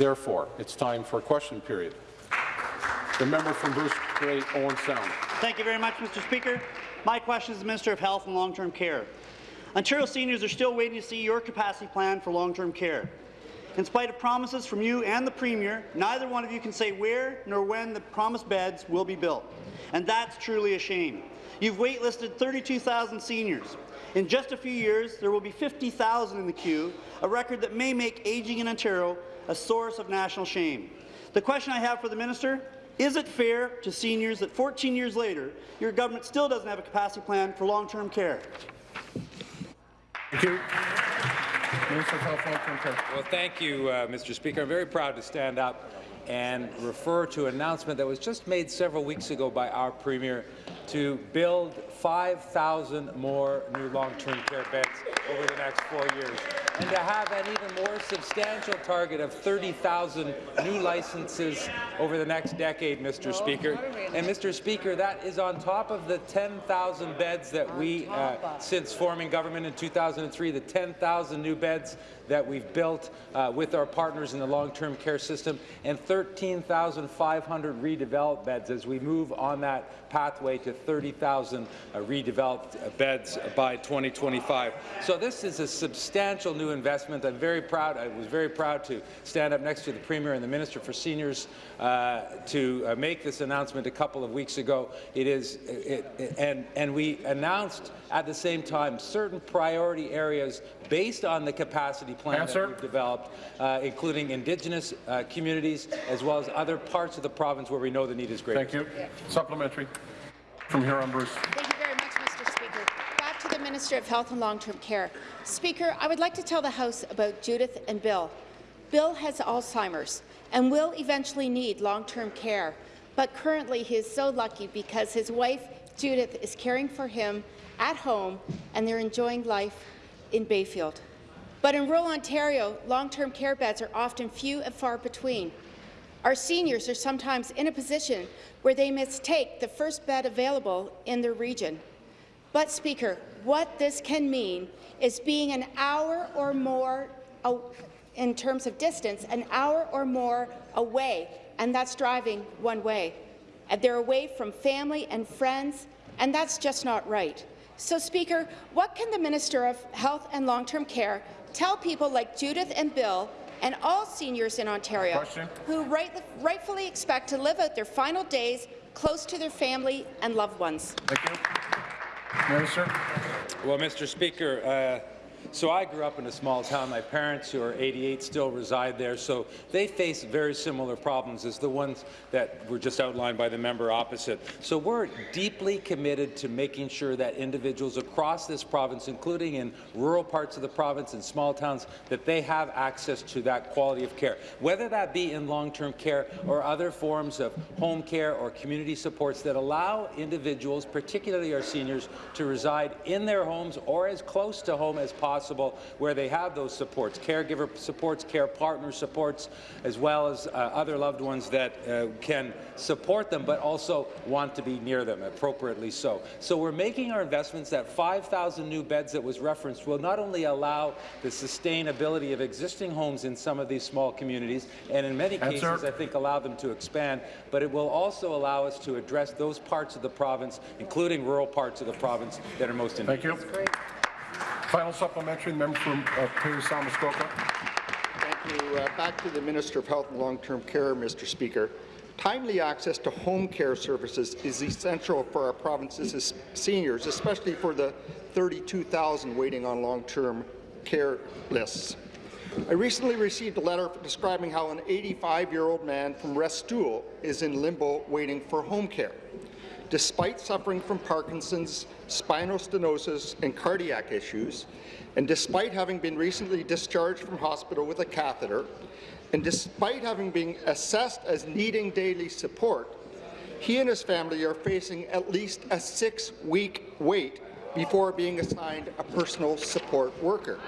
Therefore, it's time for a question period. The member from Bruce Grey, Owen Sound. Thank you very much, Mr. Speaker. My question is to the Minister of Health and Long-Term Care. Ontario seniors are still waiting to see your capacity plan for long-term care. In spite of promises from you and the Premier, neither one of you can say where nor when the promised beds will be built. And that's truly a shame. You've waitlisted 32,000 seniors. In just a few years, there will be 50,000 in the queue, a record that may make ageing in Ontario a source of national shame. The question I have for the minister, is it fair to seniors that 14 years later, your government still doesn't have a capacity plan for long-term care? Thank you. Minister of Health, Long-Term Care. Well, thank you, uh, Mr. Speaker. I'm very proud to stand up and refer to an announcement that was just made several weeks ago by our Premier to build 5,000 more new long-term care beds over the next four years, and to have an even more substantial target of 30,000 new licenses over the next decade, Mr. Speaker. And, Mr. Speaker, that is on top of the 10,000 beds that we, uh, since forming government in 2003, the 10,000 new beds that we've built uh, with our partners in the long-term care system, and 13,500 redeveloped beds as we move on that pathway to 30,000 uh, redeveloped uh, beds by 2025. So this is a substantial new investment. I'm very proud. I was very proud to stand up next to the Premier and the Minister for Seniors uh, to uh, make this announcement a couple of weeks ago. It is, it, it, and, and we announced at the same time certain priority areas based on the capacity plan Answer. that we've developed, uh, including Indigenous uh, communities as well as other parts of the province where we know the need is greater. Thank you. Supplementary. From Huron, Bruce. Thank you very much, Mr. Speaker. Back to the Minister of Health and Long-Term Care. Speaker, I would like to tell the House about Judith and Bill. Bill has Alzheimer's and will eventually need long-term care, but currently he is so lucky because his wife, Judith, is caring for him at home and they're enjoying life in Bayfield. But in rural Ontario, long-term care beds are often few and far between. Our seniors are sometimes in a position where they mistake the first bed available in their region. But, Speaker, what this can mean is being an hour or more, in terms of distance, an hour or more away, and that's driving one way. And they're away from family and friends, and that's just not right. So, Speaker, what can the Minister of Health and Long-Term Care tell people like Judith and Bill and all seniors in Ontario Question. who right, rightfully expect to live out their final days close to their family and loved ones? Thank you. Minister. Well, Mr. Speaker, uh, so I grew up in a small town. My parents, who are 88, still reside there, so they face very similar problems as the ones that were just outlined by the member opposite. So we're deeply committed to making sure that individuals across this province, including in rural parts of the province and small towns, that they have access to that quality of care, whether that be in long-term care or other forms of home care or community supports that allow individuals, particularly our seniors, to reside in their homes or as close to home as possible possible where they have those supports, caregiver supports, care partner supports, as well as uh, other loved ones that uh, can support them but also want to be near them, appropriately so. So we're making our investments that 5,000 new beds that was referenced will not only allow the sustainability of existing homes in some of these small communities, and in many Answer. cases I think allow them to expand, but it will also allow us to address those parts of the province, including rural parts of the province, that are most in need. Thank you. Final supplementary, member from uh, Muskoka. Thank you. Uh, back to the Minister of Health and Long-Term Care, Mr. Speaker. Timely access to home care services is essential for our province's seniors, especially for the 32,000 waiting on long-term care lists. I recently received a letter describing how an 85-year-old man from Restoule is in limbo waiting for home care. Despite suffering from Parkinson's, spinal stenosis, and cardiac issues, and despite having been recently discharged from hospital with a catheter, and despite having been assessed as needing daily support, he and his family are facing at least a six-week wait before being assigned a personal support worker.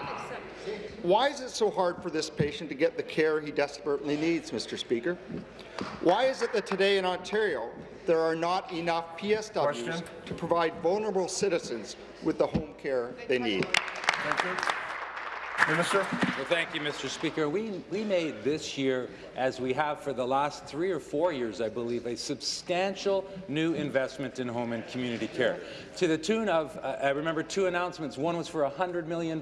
Why is it so hard for this patient to get the care he desperately needs, Mr. Speaker? Why is it that today in Ontario there are not enough PSWs Question. to provide vulnerable citizens with the home care they need. Thank you. Minister. Well, thank you, Mr. Speaker. We, we made this year, as we have for the last three or four years, I believe, a substantial new investment in home and community care to the tune of, uh, I remember two announcements. One was for $100 million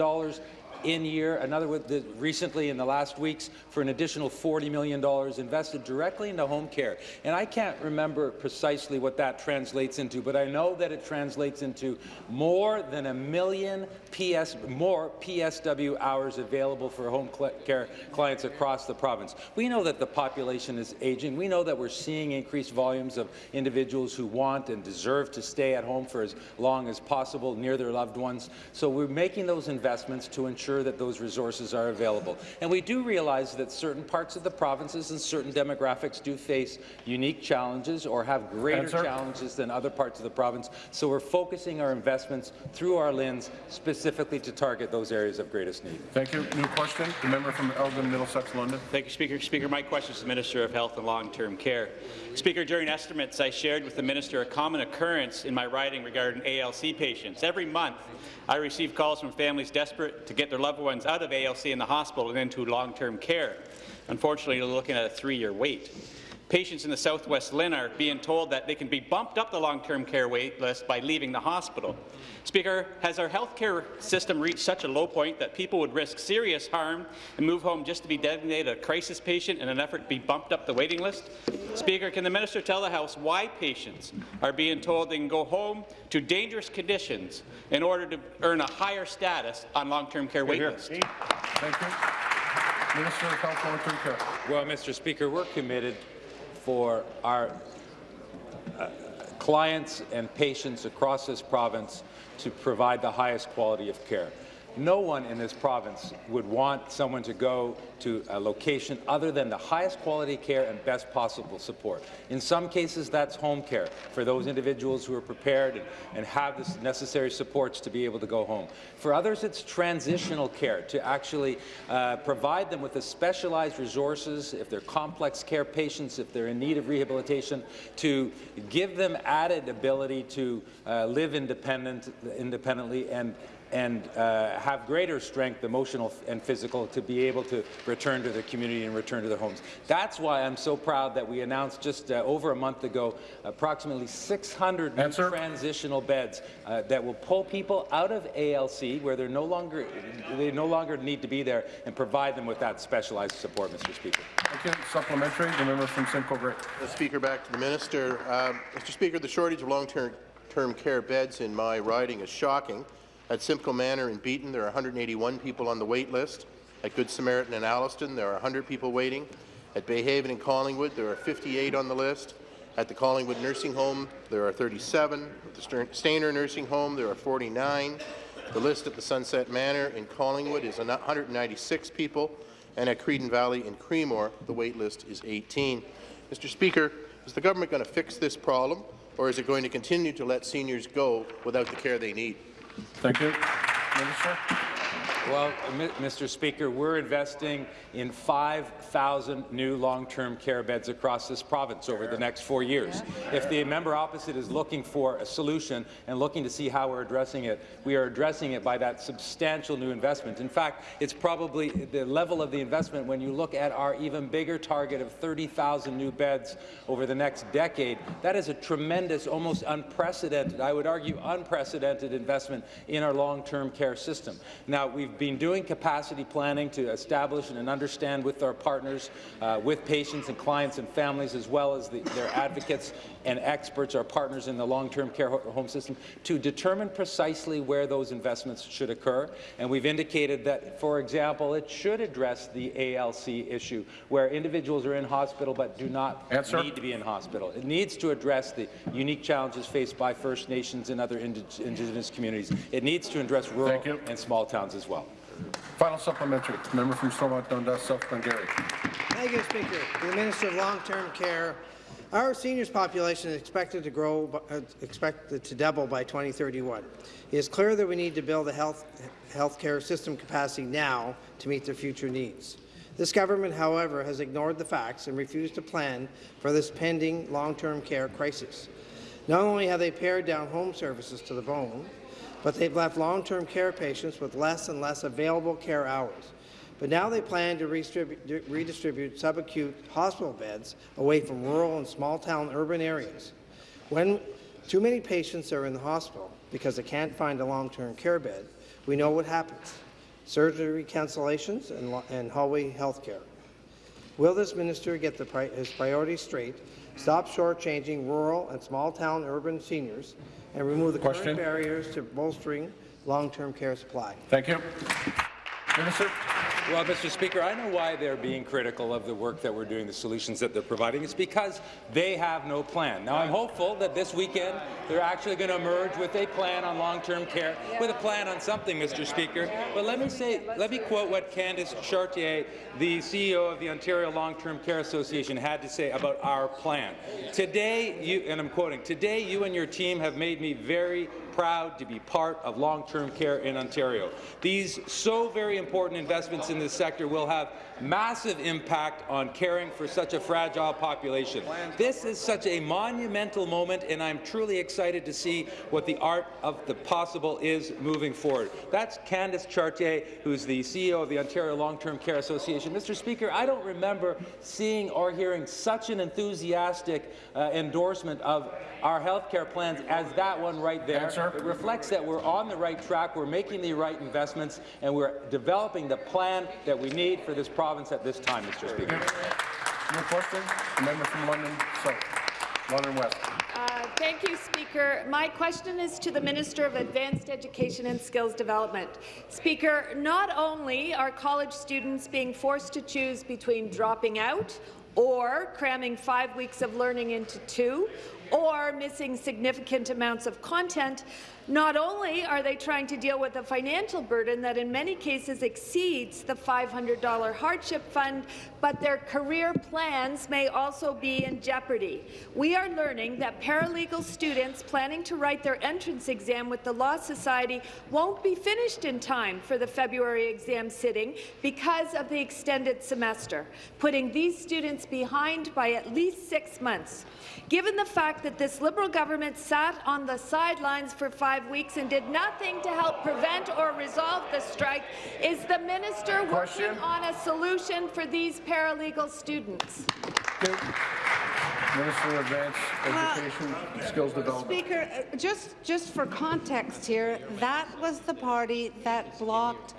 in year, another with the, recently in the last weeks for an additional $40 million invested directly into home care. And I can't remember precisely what that translates into, but I know that it translates into more than a million PS, more PSW hours available for home care clients across the province. We know that the population is aging. We know that we're seeing increased volumes of individuals who want and deserve to stay at home for as long as possible near their loved ones. So we're making those investments to ensure ensure that those resources are available. And we do realize that certain parts of the provinces and certain demographics do face unique challenges or have greater Answer. challenges than other parts of the province. So we're focusing our investments through our lens specifically to target those areas of greatest need. Thank you. New question. The member from Elgin, Middlesex, London. Thank you, Speaker. Speaker, my question is to the Minister of Health and Long-Term Care. Speaker, during estimates, I shared with the Minister a common occurrence in my riding regarding ALC patients. Every month, I receive calls from families desperate to get their loved ones out of ALC in the hospital and into long-term care. Unfortunately, they're looking at a three-year wait. Patients in the Southwest LHIN are being told that they can be bumped up the long-term care wait list by leaving the hospital. Speaker, has our healthcare system reached such a low point that people would risk serious harm and move home just to be designated a crisis patient in an effort to be bumped up the waiting list? Speaker, can the minister tell the House why patients are being told they can go home to dangerous conditions in order to earn a higher status on long-term care wait list? Thank you. Minister of Health, Long-Term Care. Well, Mr. Speaker, we're committed for our uh, clients and patients across this province to provide the highest quality of care. No one in this province would want someone to go to a location other than the highest quality care and best possible support. In some cases, that's home care for those individuals who are prepared and, and have the necessary supports to be able to go home. For others, it's transitional care to actually uh, provide them with the specialized resources, if they're complex care patients, if they're in need of rehabilitation, to give them added ability to uh, live independent, independently and and uh, have greater strength, emotional and physical, to be able to return to their community and return to their homes. That's why I'm so proud that we announced just uh, over a month ago approximately 600 new Answer. transitional beds uh, that will pull people out of ALC where they're no longer they no longer need to be there and provide them with that specialized support, Mr. Speaker. Thank you. Supplementary. The member from Simcoe Grey. Mr. Speaker, back to the minister. Um, Mr. Speaker, the shortage of long-term term care beds in my riding is shocking. At Simcoe Manor in Beeton, there are 181 people on the wait list. At Good Samaritan in Alliston, there are 100 people waiting. At Bayhaven in Collingwood, there are 58 on the list. At the Collingwood Nursing Home, there are 37. At the Stayner Nursing Home, there are 49. The list at the Sunset Manor in Collingwood is 196 people, and at Creedan Valley in Creemore, the wait list is 18. Mr. Speaker, is the government going to fix this problem, or is it going to continue to let seniors go without the care they need? Thank you. Minister. Well, Mr. Speaker, we're investing in 5,000 new long-term care beds across this province over the next four years. If the member opposite is looking for a solution and looking to see how we're addressing it, we are addressing it by that substantial new investment. In fact, it's probably the level of the investment when you look at our even bigger target of 30,000 new beds over the next decade. That is a tremendous, almost unprecedented, I would argue unprecedented investment in our long-term care system. Now, we've been doing capacity planning to establish and understand with our partners, uh, with patients and clients and families, as well as the, their advocates and experts, our partners in the long-term care home system, to determine precisely where those investments should occur. And we've indicated that, for example, it should address the ALC issue, where individuals are in hospital but do not Answer. need to be in hospital. It needs to address the unique challenges faced by First Nations and other indi Indigenous communities. It needs to address rural and small towns as well. Final supplementary. Member from Stormont Dundas, South Glengarry. Thank you, Speaker. The Minister of Long-Term Care, our seniors population is expected to grow, uh, expected to double by 2031. It is clear that we need to build a health healthcare system capacity now to meet their future needs. This government, however, has ignored the facts and refused to plan for this pending long-term care crisis. Not only have they pared down home services to the bone, but they've left long-term care patients with less and less available care hours. But now they plan to redistribute, subacute hospital beds away from rural and small-town urban areas. When too many patients are in the hospital because they can't find a long-term care bed, we know what happens. Surgery cancellations and, and hallway health care. Will this minister get the pri his priorities straight, stop shortchanging rural and small-town urban seniors, and remove the Question. current barriers to bolstering long-term care supply? Thank you. Minister. Well, Mr. Speaker, I know why they're being critical of the work that we're doing, the solutions that they're providing. It's because they have no plan. Now, I'm hopeful that this weekend they're actually going to emerge with a plan on long-term care, with a plan on something, Mr. Speaker. But let me say, let me quote what Candace Chartier, the CEO of the Ontario Long-Term Care Association, had to say about our plan. Today, you, and I'm quoting, today you and your team have made me very proud to be part of long-term care in Ontario. These so very important investments in this sector will have massive impact on caring for such a fragile population. This is such a monumental moment, and I'm truly excited to see what the art of the possible is moving forward. That's Candace Chartier, who's the CEO of the Ontario Long-Term Care Association. Mr. Speaker, I don't remember seeing or hearing such an enthusiastic uh, endorsement of our health care plans as that one right there. Answer. It reflects that we're on the right track, we're making the right investments, and we're developing the plan that we need for this province at this time, Mr. Speaker. Your question? The member from London South. London West. Uh, Thank you, Speaker. My question is to the Minister of Advanced Education and Skills Development. Speaker, not only are college students being forced to choose between dropping out or cramming five weeks of learning into two, or missing significant amounts of content, not only are they trying to deal with a financial burden that in many cases exceeds the $500 hardship fund, but their career plans may also be in jeopardy. We are learning that paralegal students planning to write their entrance exam with the Law Society won't be finished in time for the February exam sitting because of the extended semester, putting these students behind by at least six months. Given the fact that this Liberal government sat on the sidelines for five weeks and did nothing to help prevent or resolve the strike, is the minister Question. working on a solution for these paralegal students? Minister of Advanced Education and Skills Development. Speaker, uh, just, just for context here, that was the party that blocked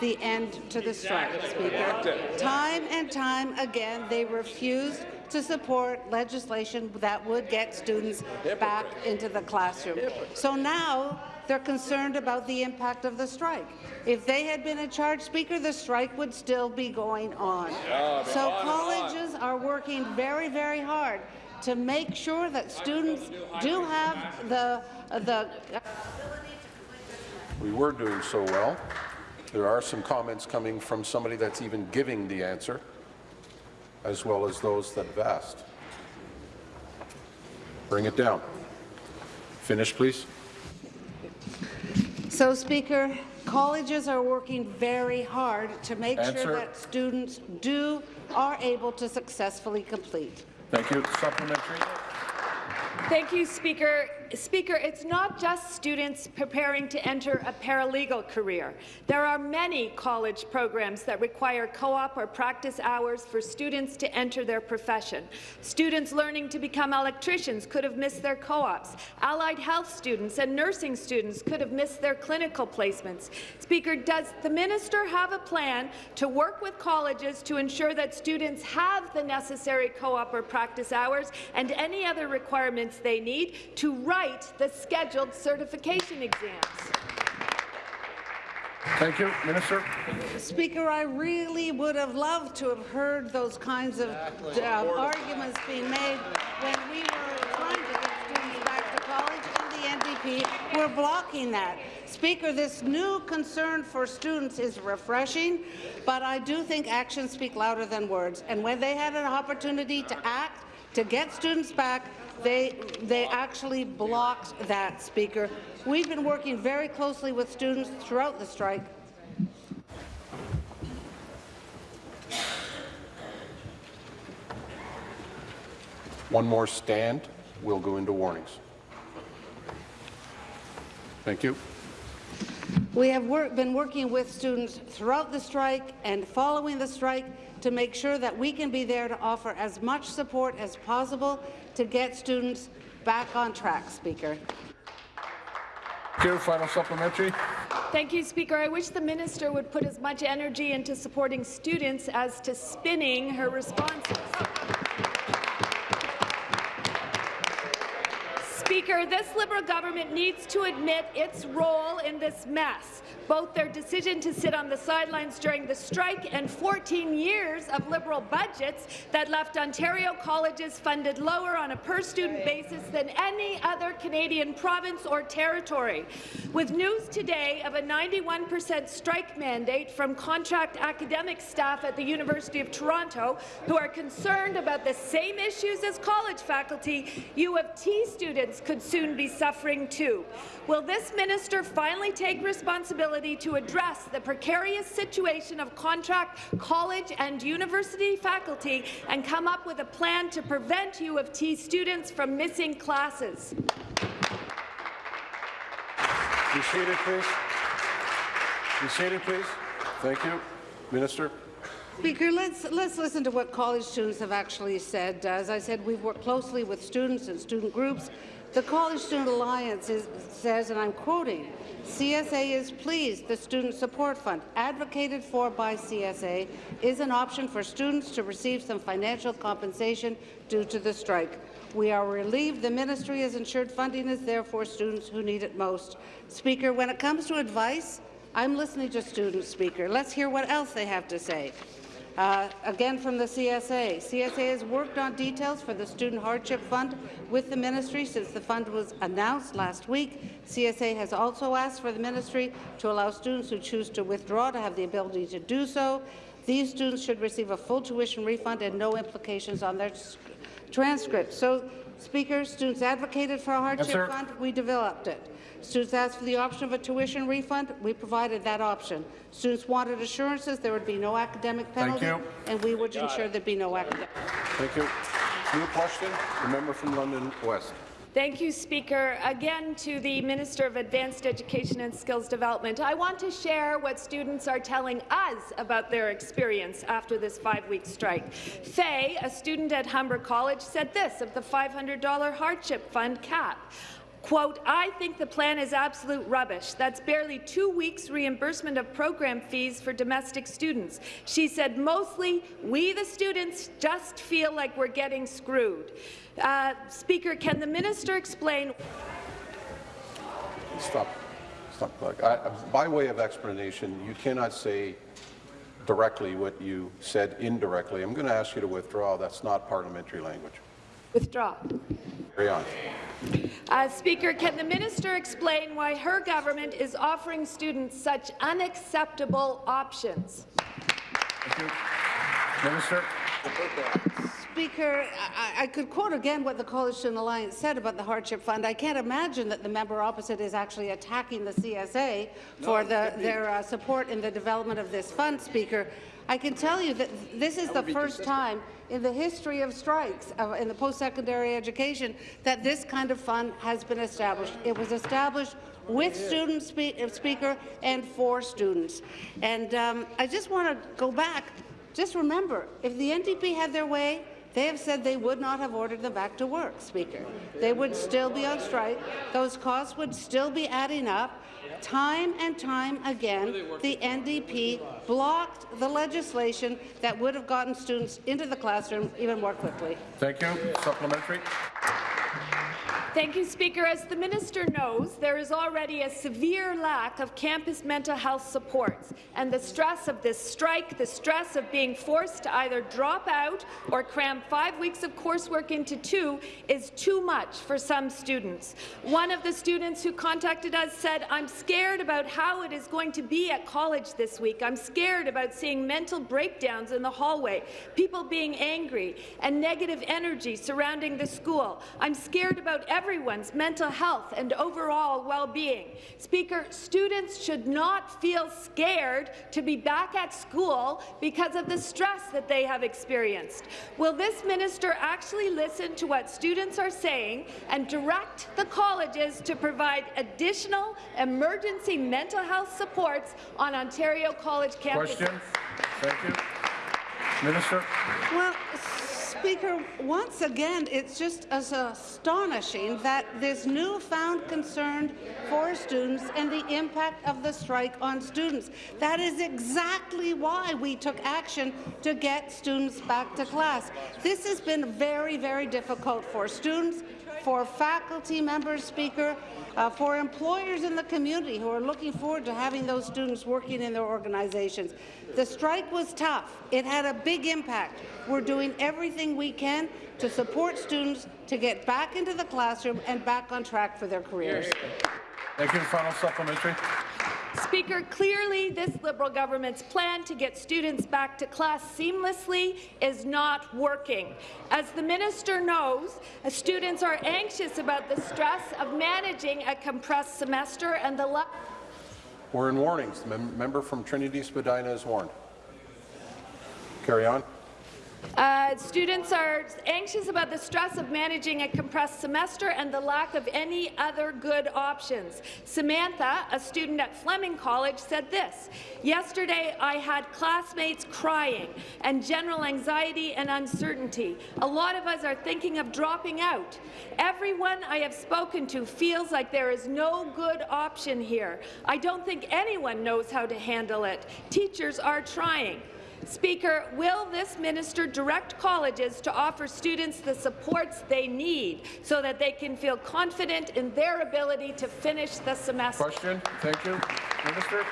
the end to the strike, Speaker. Time and time again, they refused to support legislation that would get students back into the classroom. So now, they're concerned about the impact of the strike. If they had been in charge, Speaker, the strike would still be going on. So colleges are working very, very hard to make sure that students do have the, uh, the We were doing so well. There are some comments coming from somebody that's even giving the answer, as well as those that have asked. Bring it down. Finish, please. So, Speaker, colleges are working very hard to make Answer. sure that students do are able to successfully complete. Thank you. Supplementary. Thank you, Speaker. Speaker, it's not just students preparing to enter a paralegal career. There are many college programs that require co-op or practice hours for students to enter their profession. Students learning to become electricians could have missed their co-ops. Allied health students and nursing students could have missed their clinical placements. Speaker, does the minister have a plan to work with colleges to ensure that students have the necessary co-op or practice hours and any other requirements they need to write the scheduled certification exams? Thank you. Minister. Speaker, I really would have loved to have heard those kinds of uh, arguments being made when we were trying to get students back to college, and the NDP were blocking that. Speaker, this new concern for students is refreshing, but I do think actions speak louder than words. And when they had an opportunity to act, to get students back, they, they actually blocked that, Speaker. We've been working very closely with students throughout the strike. One more stand. We'll go into warnings. Thank you. We have work, been working with students throughout the strike and following the strike to make sure that we can be there to offer as much support as possible to get students back on track, Speaker. Here, final supplementary. Thank you, Speaker. I wish the minister would put as much energy into supporting students as to spinning her responses. Speaker, this Liberal government needs to admit its role in this mess, both their decision to sit on the sidelines during the strike and 14 years of Liberal budgets that left Ontario colleges funded lower on a per-student basis than any other Canadian province or territory. With news today of a 91 percent strike mandate from contract academic staff at the University of Toronto who are concerned about the same issues as college faculty, U of T students could soon be suffering too. Will this minister finally take responsibility to address the precarious situation of contract college and university faculty and come up with a plan to prevent U of T students from missing classes? Be seated, please. Be seated, please. Thank you. Minister. Speaker, let's, let's listen to what college students have actually said. As I said, we've worked closely with students and student groups. The College Student Alliance is, says, and I'm quoting, CSA is pleased the Student Support Fund, advocated for by CSA, is an option for students to receive some financial compensation due to the strike. We are relieved the ministry has ensured funding is there for students who need it most. Speaker, when it comes to advice, I'm listening to students, Speaker. Let's hear what else they have to say. Uh, again from the CSA. CSA has worked on details for the Student Hardship Fund with the ministry since the fund was announced last week. CSA has also asked for the ministry to allow students who choose to withdraw to have the ability to do so. These students should receive a full tuition refund and no implications on their transcripts. So, Speaker, students advocated for a hardship yes, fund. We developed it. Students asked for the option of a tuition refund. We provided that option. Students wanted assurances there would be no academic penalty, and we would Got ensure it. there'd be no academic. Thank you. New question, the member from London West. Thank you, Speaker. Again, to the Minister of Advanced Education and Skills Development, I want to share what students are telling us about their experience after this five-week strike. Faye, a student at Humber College, said this of the $500 hardship fund cap. Quote, I think the plan is absolute rubbish. That's barely two weeks reimbursement of program fees for domestic students. She said, mostly, we the students just feel like we're getting screwed. Uh, Speaker, can the minister explain? Stop. Stop. I, by way of explanation, you cannot say directly what you said indirectly. I'm going to ask you to withdraw. That's not parliamentary language. Withdraw. Carry on. Uh, Speaker, can the minister explain why her government is offering students such unacceptable options? Thank you. Minister. Speaker, I, I, could quote again what the College Student Alliance said about the hardship fund. I can't imagine that the member opposite is actually attacking the CSA for no, the, their uh, support in the development of this fund, Speaker. I can tell you that this is that the first consistent. time in the history of strikes uh, in the post-secondary education that this kind of fund has been established. It was established with students, spe uh, speaker, and for students. And um, I just want to go back. Just remember, if the NDP had their way, they have said they would not have ordered them back to work, Speaker. They would still be on strike. Those costs would still be adding up. Time and time again, the NDP blocked the legislation that would have gotten students into the classroom even more quickly. Thank you. Supplementary. Thank you, Speaker. As the minister knows, there is already a severe lack of campus mental health supports, and the stress of this strike, the stress of being forced to either drop out or cram five weeks of coursework into two is too much for some students. One of the students who contacted us said, I'm scared about how it is going to be at college this week. I'm scared about seeing mental breakdowns in the hallway, people being angry, and negative energy surrounding the school. I'm scared about everything everyone's mental health and overall well-being. Speaker, students should not feel scared to be back at school because of the stress that they have experienced. Will this minister actually listen to what students are saying and direct the colleges to provide additional emergency mental health supports on Ontario college campuses? Question? Thank you. Minister? Well, Speaker, once again, it's just as astonishing that this newfound concern for students and the impact of the strike on students. That is exactly why we took action to get students back to class. This has been very, very difficult for students, for faculty members, Speaker, uh, for employers in the community who are looking forward to having those students working in their organizations. The strike was tough. It had a big impact. We're doing everything we can to support students to get back into the classroom and back on track for their careers. Thank you. Final supplementary. Speaker, clearly this Liberal government's plan to get students back to class seamlessly is not working. As the minister knows, uh, students are anxious about the stress of managing a compressed semester and the lack We're in warnings. The mem member from Trinity Spadina is warned. Carry on. Uh, students are anxious about the stress of managing a compressed semester and the lack of any other good options. Samantha, a student at Fleming College, said this, Yesterday I had classmates crying and general anxiety and uncertainty. A lot of us are thinking of dropping out. Everyone I have spoken to feels like there is no good option here. I don't think anyone knows how to handle it. Teachers are trying. Speaker, will this minister direct colleges to offer students the supports they need so that they can feel confident in their ability to finish the semester? Question. Thank you. Minister?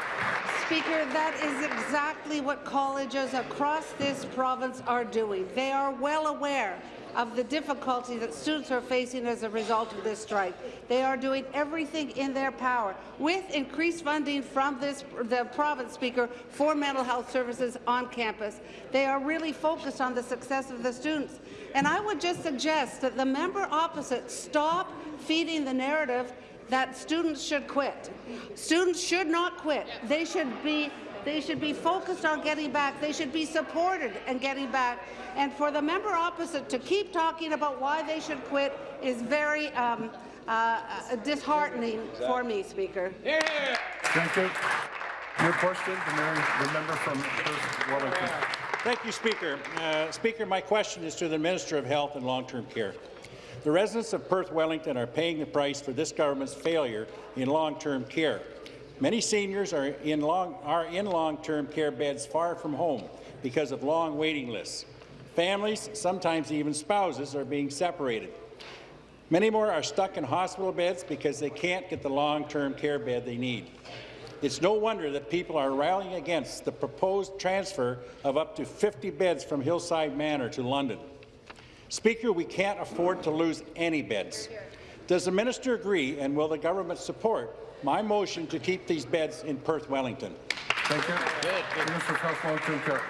Speaker, that is exactly what colleges across this province are doing. They are well aware of the difficulty that students are facing as a result of this strike. They are doing everything in their power, with increased funding from this, the province speaker for mental health services on campus. They are really focused on the success of the students. And I would just suggest that the member opposite stop feeding the narrative that students should quit. Students should not quit. They should be they should be focused on getting back. They should be supported and getting back. And for the member opposite to keep talking about why they should quit is very um, uh, uh, disheartening for me, Speaker. Yeah. Thank you. Your question, the, member, the member from Perth Wellington. Thank you, Speaker. Uh, Speaker, my question is to the Minister of Health and Long-Term Care. The residents of Perth Wellington are paying the price for this government's failure in long-term care. Many seniors are in long long-term care beds far from home because of long waiting lists. Families, sometimes even spouses, are being separated. Many more are stuck in hospital beds because they can't get the long-term care bed they need. It's no wonder that people are rallying against the proposed transfer of up to 50 beds from Hillside Manor to London. Speaker, we can't afford to lose any beds. Does the minister agree, and will the government support my motion to keep these beds in Perth Wellington? Thank you. Minister of Health, Long-Term Care.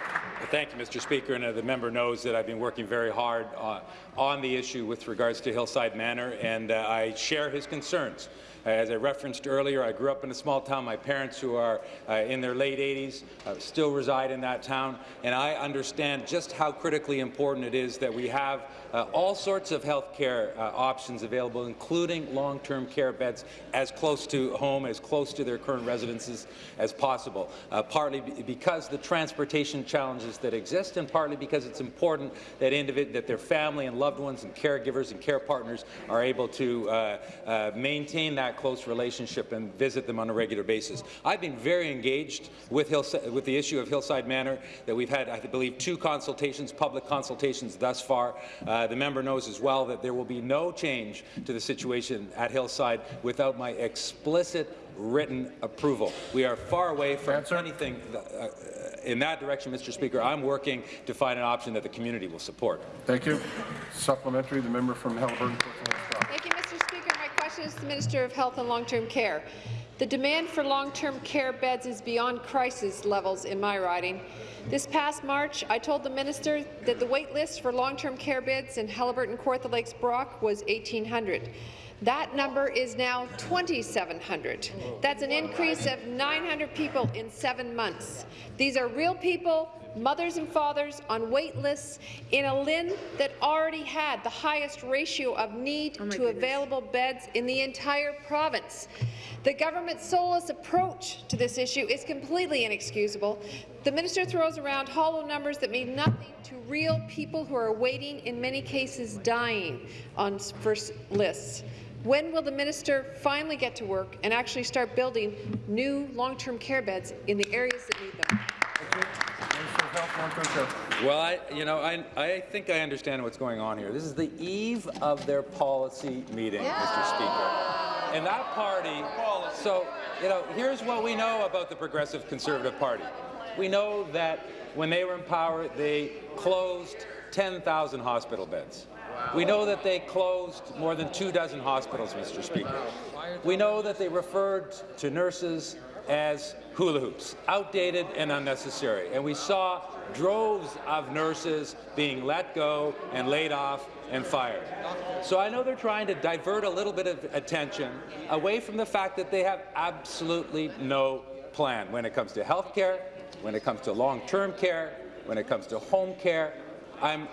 Thank you, Mr. Speaker. And uh, the member knows that I've been working very hard uh, on the issue with regards to Hillside Manor, and uh, I share his concerns. As I referenced earlier, I grew up in a small town. My parents, who are uh, in their late 80s, uh, still reside in that town, and I understand just how critically important it is that we have uh, all sorts of health care uh, options available, including long-term care beds as close to home, as close to their current residences as possible, uh, partly because the transportation challenges that exist, and partly because it's important that, that their family and loved ones and caregivers and care partners are able to uh, uh, maintain that close relationship and visit them on a regular basis. I've been very engaged with, Hillside, with the issue of Hillside Manor, that we've had, I believe, two consultations, public consultations thus far. Uh, the member knows as well that there will be no change to the situation at Hillside without my explicit written approval. We are far away from Answer. anything uh, in that direction, Mr. Speaker. I'm working to find an option that the community will support. Thank you. Supplementary, the member from Haliburton. Thank you, Mr. Speaker. My question is to the Minister of Health and Long-Term Care. The demand for long-term care beds is beyond crisis levels in my riding. This past March, I told the minister that the wait list for long-term care beds in Haliburton, Kawartha Lakes, Brock was 1,800. That number is now 2,700. That's an increase of 900 people in seven months. These are real people, mothers and fathers on wait lists in a LHIN that already had the highest ratio of need oh to available beds in the entire province. The government's soulless approach to this issue is completely inexcusable. The minister throws around hollow numbers that mean nothing to real people who are waiting, in many cases dying, on first lists. When will the minister finally get to work and actually start building new long-term care beds in the areas that need them? Well, I, you know, I, I think I understand what's going on here. This is the eve of their policy meeting, Mr. Speaker. And that party, so, you know, here's what we know about the Progressive Conservative Party. We know that when they were in power, they closed 10,000 hospital beds. We know that they closed more than two dozen hospitals, Mr. Speaker. We know that they referred to nurses as hula hoops, outdated and unnecessary. And we saw droves of nurses being let go and laid off and fired. So I know they're trying to divert a little bit of attention away from the fact that they have absolutely no plan when it comes to health care, when it comes to long-term care, when it comes to home care. I'm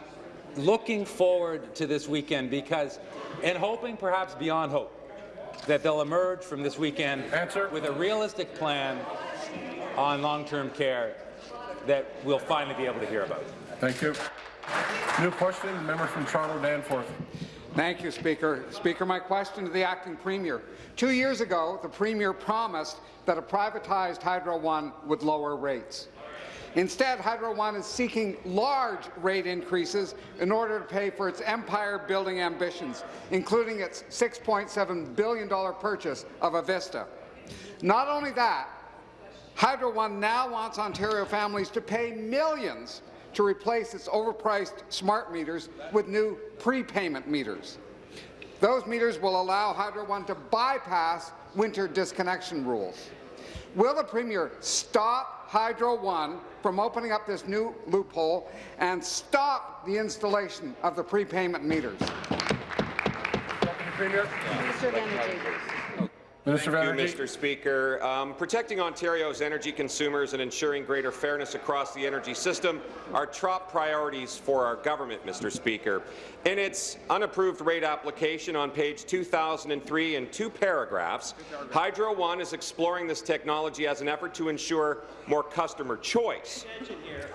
looking forward to this weekend because, and hoping perhaps beyond hope, that they'll emerge from this weekend Answer. with a realistic plan on long-term care that we'll finally be able to hear about. Thank you. New question, member from Toronto Danforth. Thank you, Speaker. Speaker, my question to the acting premier. Two years ago, the premier promised that a privatized Hydro One would lower rates. Instead, Hydro One is seeking large rate increases in order to pay for its empire-building ambitions, including its $6.7 billion purchase of Avista. Not only that, Hydro One now wants Ontario families to pay millions to replace its overpriced smart meters with new prepayment meters. Those meters will allow Hydro One to bypass winter disconnection rules. Will the Premier stop Hydro One from opening up this new loophole and stop the installation of the prepayment meters? Minister of Energy. Minister Thank you, Mr. Speaker. Um, protecting Ontario's energy consumers and ensuring greater fairness across the energy system are top priorities for our government, Mr. Speaker. In its unapproved rate application on page 2003 in two paragraphs, Hydro One is exploring this technology as an effort to ensure more customer choice.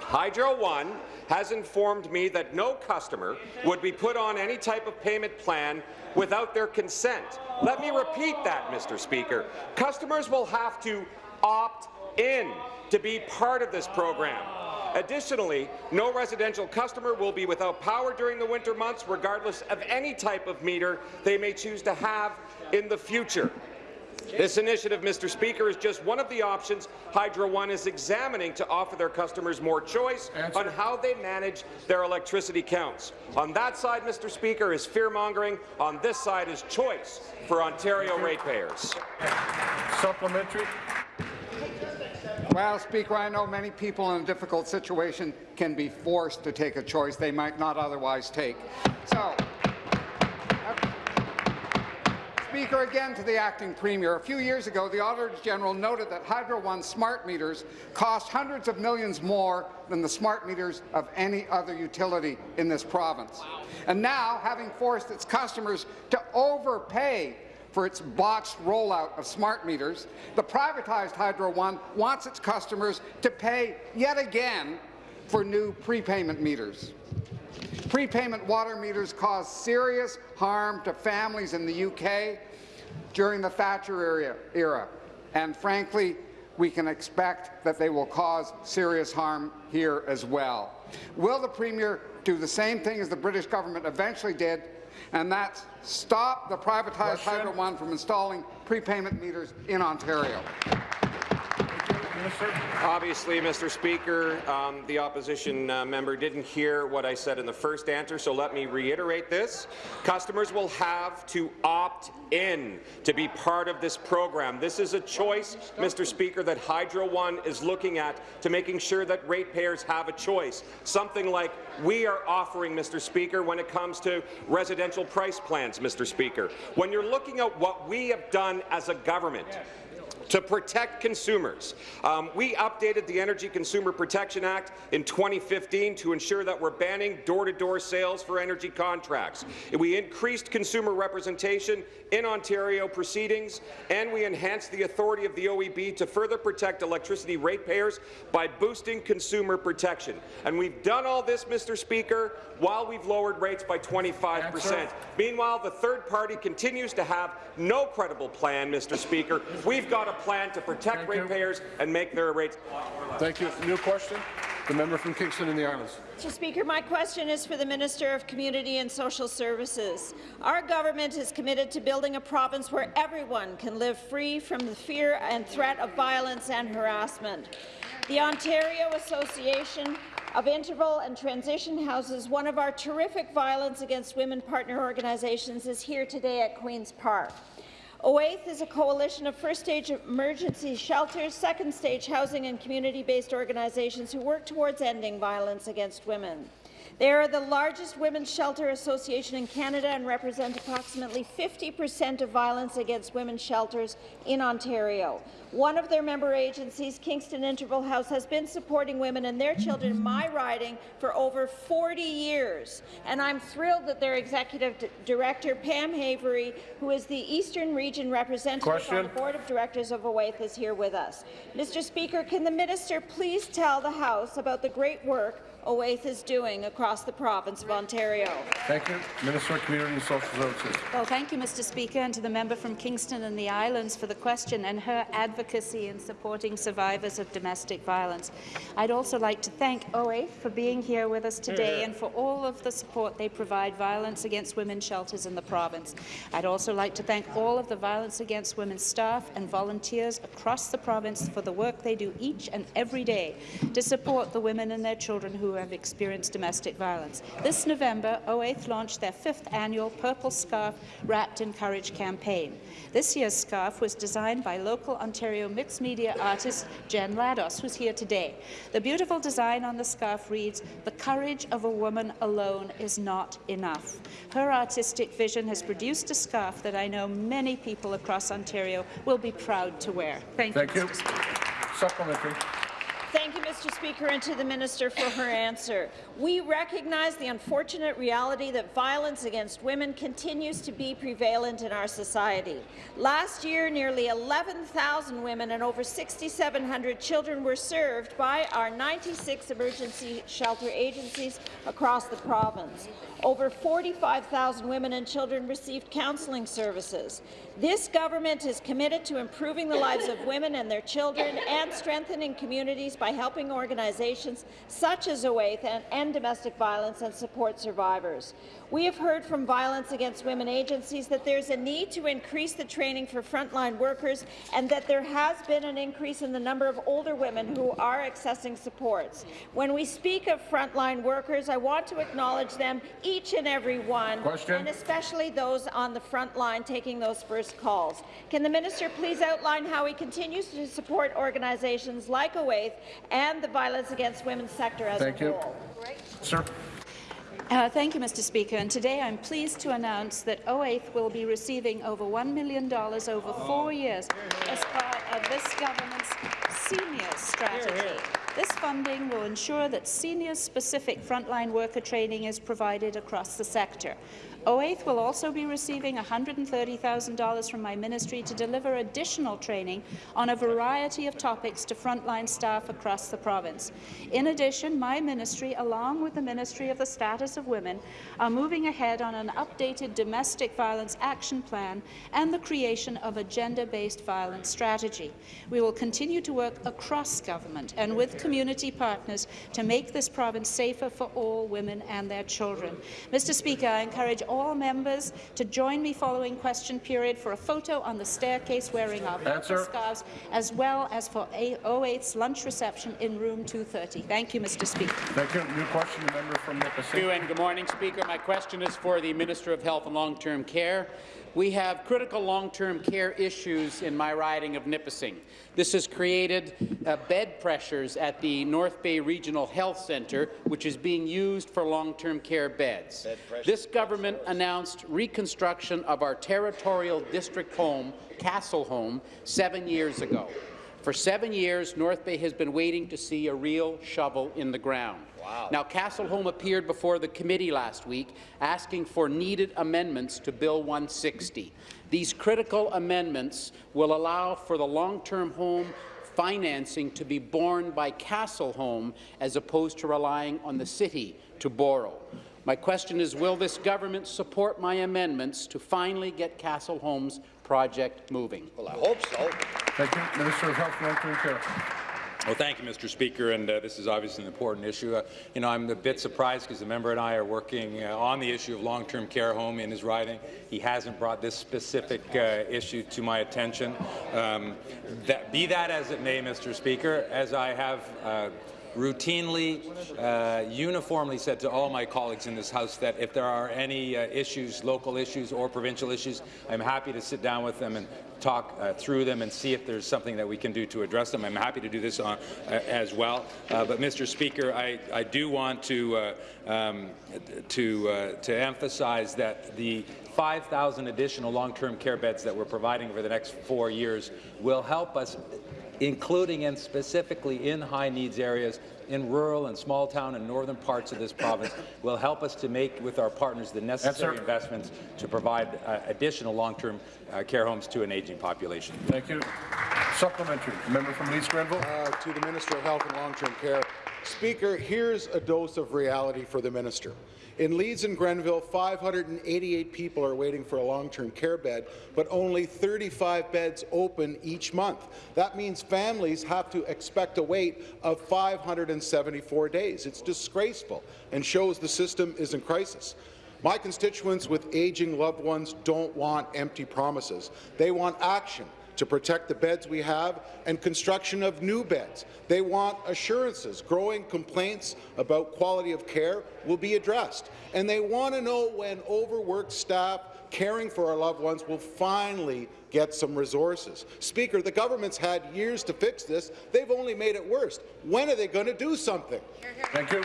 Hydro One has informed me that no customer would be put on any type of payment plan without their consent. Let me repeat that, Mr. Speaker. Customers will have to opt in to be part of this program. Additionally, no residential customer will be without power during the winter months, regardless of any type of meter they may choose to have in the future. This initiative, Mr. Speaker, is just one of the options Hydro One is examining to offer their customers more choice Answer. on how they manage their electricity counts. On that side, Mr. Speaker, is fear-mongering. On this side is choice for Ontario ratepayers. Supplementary. Well, Speaker, I know many people in a difficult situation can be forced to take a choice they might not otherwise take. So, Speaker, again to the acting premier. A few years ago, the Auditor General noted that Hydro One smart meters cost hundreds of millions more than the smart meters of any other utility in this province. And now, having forced its customers to overpay for its botched rollout of smart meters, the privatized Hydro One wants its customers to pay yet again for new prepayment meters. Prepayment water meters caused serious harm to families in the UK during the Thatcher era, era, and frankly, we can expect that they will cause serious harm here as well. Will the Premier do the same thing as the British government eventually did, and that's stop the privatized Question. Hydro One from installing prepayment meters in Ontario? Minister. Obviously, Mr. Speaker, um, the opposition uh, member didn't hear what I said in the first answer, so let me reiterate this. Customers will have to opt in to be part of this program. This is a choice, Mr. Speaker, that Hydro One is looking at to making sure that ratepayers have a choice. Something like we are offering, Mr. Speaker, when it comes to residential price plans, Mr. Speaker. When you're looking at what we have done as a government, to protect consumers. Um, we updated the Energy Consumer Protection Act in 2015 to ensure that we're banning door-to-door -door sales for energy contracts. We increased consumer representation in Ontario proceedings, and we enhanced the authority of the OEB to further protect electricity ratepayers by boosting consumer protection. And we've done all this, Mr. Speaker, while we've lowered rates by 25 percent. Meanwhile, the third party continues to have no credible plan, Mr. Speaker. We've got a plan to protect ratepayers and make their rates. Thank you. New question. The member from Kingston and the Islands. Mr. Speaker, my question is for the Minister of Community and Social Services. Our government is committed to building a province where everyone can live free from the fear and threat of violence and harassment. The Ontario Association of Interval and Transition Houses, one of our terrific violence against women partner organizations, is here today at Queen's Park. OAITH is a coalition of first-stage emergency shelters, second-stage housing and community-based organizations who work towards ending violence against women. They are the largest women's shelter association in Canada and represent approximately 50 percent of violence against women's shelters in Ontario. One of their member agencies, Kingston Interval House, has been supporting women and their children in my riding for over 40 years, and I'm thrilled that their executive director, Pam Havery, who is the Eastern Region representative Question. on the Board of Directors of OAITH, is here with us. Mr. Speaker, can the minister please tell the House about the great work OAITH is doing across the province of Ontario. Thank you. Minister of Community and Social Services. Well, thank you, Mr. Speaker, and to the member from Kingston and the Islands for the question and her advocacy in supporting survivors of domestic violence. I'd also like to thank OAITH for being here with us today and for all of the support they provide violence against women shelters in the province. I'd also like to thank all of the Violence Against Women staff and volunteers across the province for the work they do each and every day to support the women and their children who have experienced domestic violence. This November, OAITH launched their fifth annual Purple Scarf Wrapped in Courage campaign. This year's scarf was designed by local Ontario mixed media artist Jen Lados, who's here today. The beautiful design on the scarf reads, The courage of a woman alone is not enough. Her artistic vision has produced a scarf that I know many people across Ontario will be proud to wear. Thank, you. Thank you. you. Supplementary. Thank you, Mr. Speaker, and to the Minister for her answer. We recognize the unfortunate reality that violence against women continues to be prevalent in our society. Last year, nearly 11,000 women and over 6,700 children were served by our 96 emergency shelter agencies across the province. Over 45,000 women and children received counselling services. This government is committed to improving the lives of women and their children and strengthening communities by helping organizations such as OAITH and end domestic violence and support survivors. We have heard from Violence Against Women agencies that there's a need to increase the training for frontline workers and that there has been an increase in the number of older women who are accessing supports. When we speak of frontline workers, I want to acknowledge them, each and every one, Question. and especially those on the front line taking those first calls. Can the minister please outline how he continues to support organizations like OAITH and the violence against women sector as Thank a you. Sir. Uh, thank you, Mr. Speaker. And today I'm pleased to announce that OAITH will be receiving over $1 million over four years as part of this government's senior strategy. This funding will ensure that senior-specific frontline worker training is provided across the sector. OAITH will also be receiving $130,000 from my ministry to deliver additional training on a variety of topics to frontline staff across the province. In addition, my ministry, along with the Ministry of the Status of Women, are moving ahead on an updated domestic violence action plan and the creation of a gender-based violence strategy. We will continue to work across government and with community partners to make this province safer for all women and their children. Mr. Speaker, I encourage all members to join me following question period for a photo on the staircase wearing our Answer. scarves, as well as for A- 08's lunch reception in room 230. Thank you, Mr. Speaker. Thank you. New question, the member from Nipissing. Thank you and good morning, Speaker. My question is for the Minister of Health and Long-Term Care. We have critical long-term care issues in my riding of Nipissing. This has created uh, bed pressures at the North Bay Regional Health Centre, which is being used for long-term care beds. This government announced reconstruction of our territorial district home, Castle Home, seven years ago. For seven years, North Bay has been waiting to see a real shovel in the ground. Wow. Now, Castle Home appeared before the committee last week asking for needed amendments to Bill 160. These critical amendments will allow for the long-term home financing to be borne by Castle Home as opposed to relying on the city to borrow. My question is, will this government support my amendments to finally get Castle Home's project moving? Well, I hope so. Thank you. Minister of Health and Long-Term Care. Well, thank you, Mr. Speaker, and uh, this is obviously an important issue. Uh, you know, I'm a bit surprised because the member and I are working uh, on the issue of long-term care home in his riding. He hasn't brought this specific uh, issue to my attention. Um, that, be that as it may, Mr. Speaker, as I have uh, routinely, uh, uniformly said to all my colleagues in this House that if there are any uh, issues, local issues or provincial issues, I'm happy to sit down with them and talk uh, through them and see if there's something that we can do to address them. I'm happy to do this on, uh, as well. Uh, but, Mr. Speaker, I, I do want to, uh, um, to, uh, to emphasize that the 5,000 additional long-term care beds that we're providing over the next four years will help us including and specifically in high-needs areas in rural and small town and northern parts of this province, will help us to make with our partners the necessary Answer. investments to provide uh, additional long-term uh, care homes to an aging population. Thank you. Supplementary. Member from Leeds Grenville. Uh, to the Minister of Health and Long-Term Care. Speaker, here's a dose of reality for the minister. In Leeds and Grenville, 588 people are waiting for a long-term care bed, but only 35 beds open each month. That means families have to expect a wait of 574 days. It's disgraceful and shows the system is in crisis. My constituents with aging loved ones don't want empty promises. They want action to protect the beds we have and construction of new beds. They want assurances growing complaints about quality of care will be addressed. And they want to know when overworked staff caring for our loved ones will finally get some resources. Speaker, the government's had years to fix this. They've only made it worse. When are they going to do something? Thank you.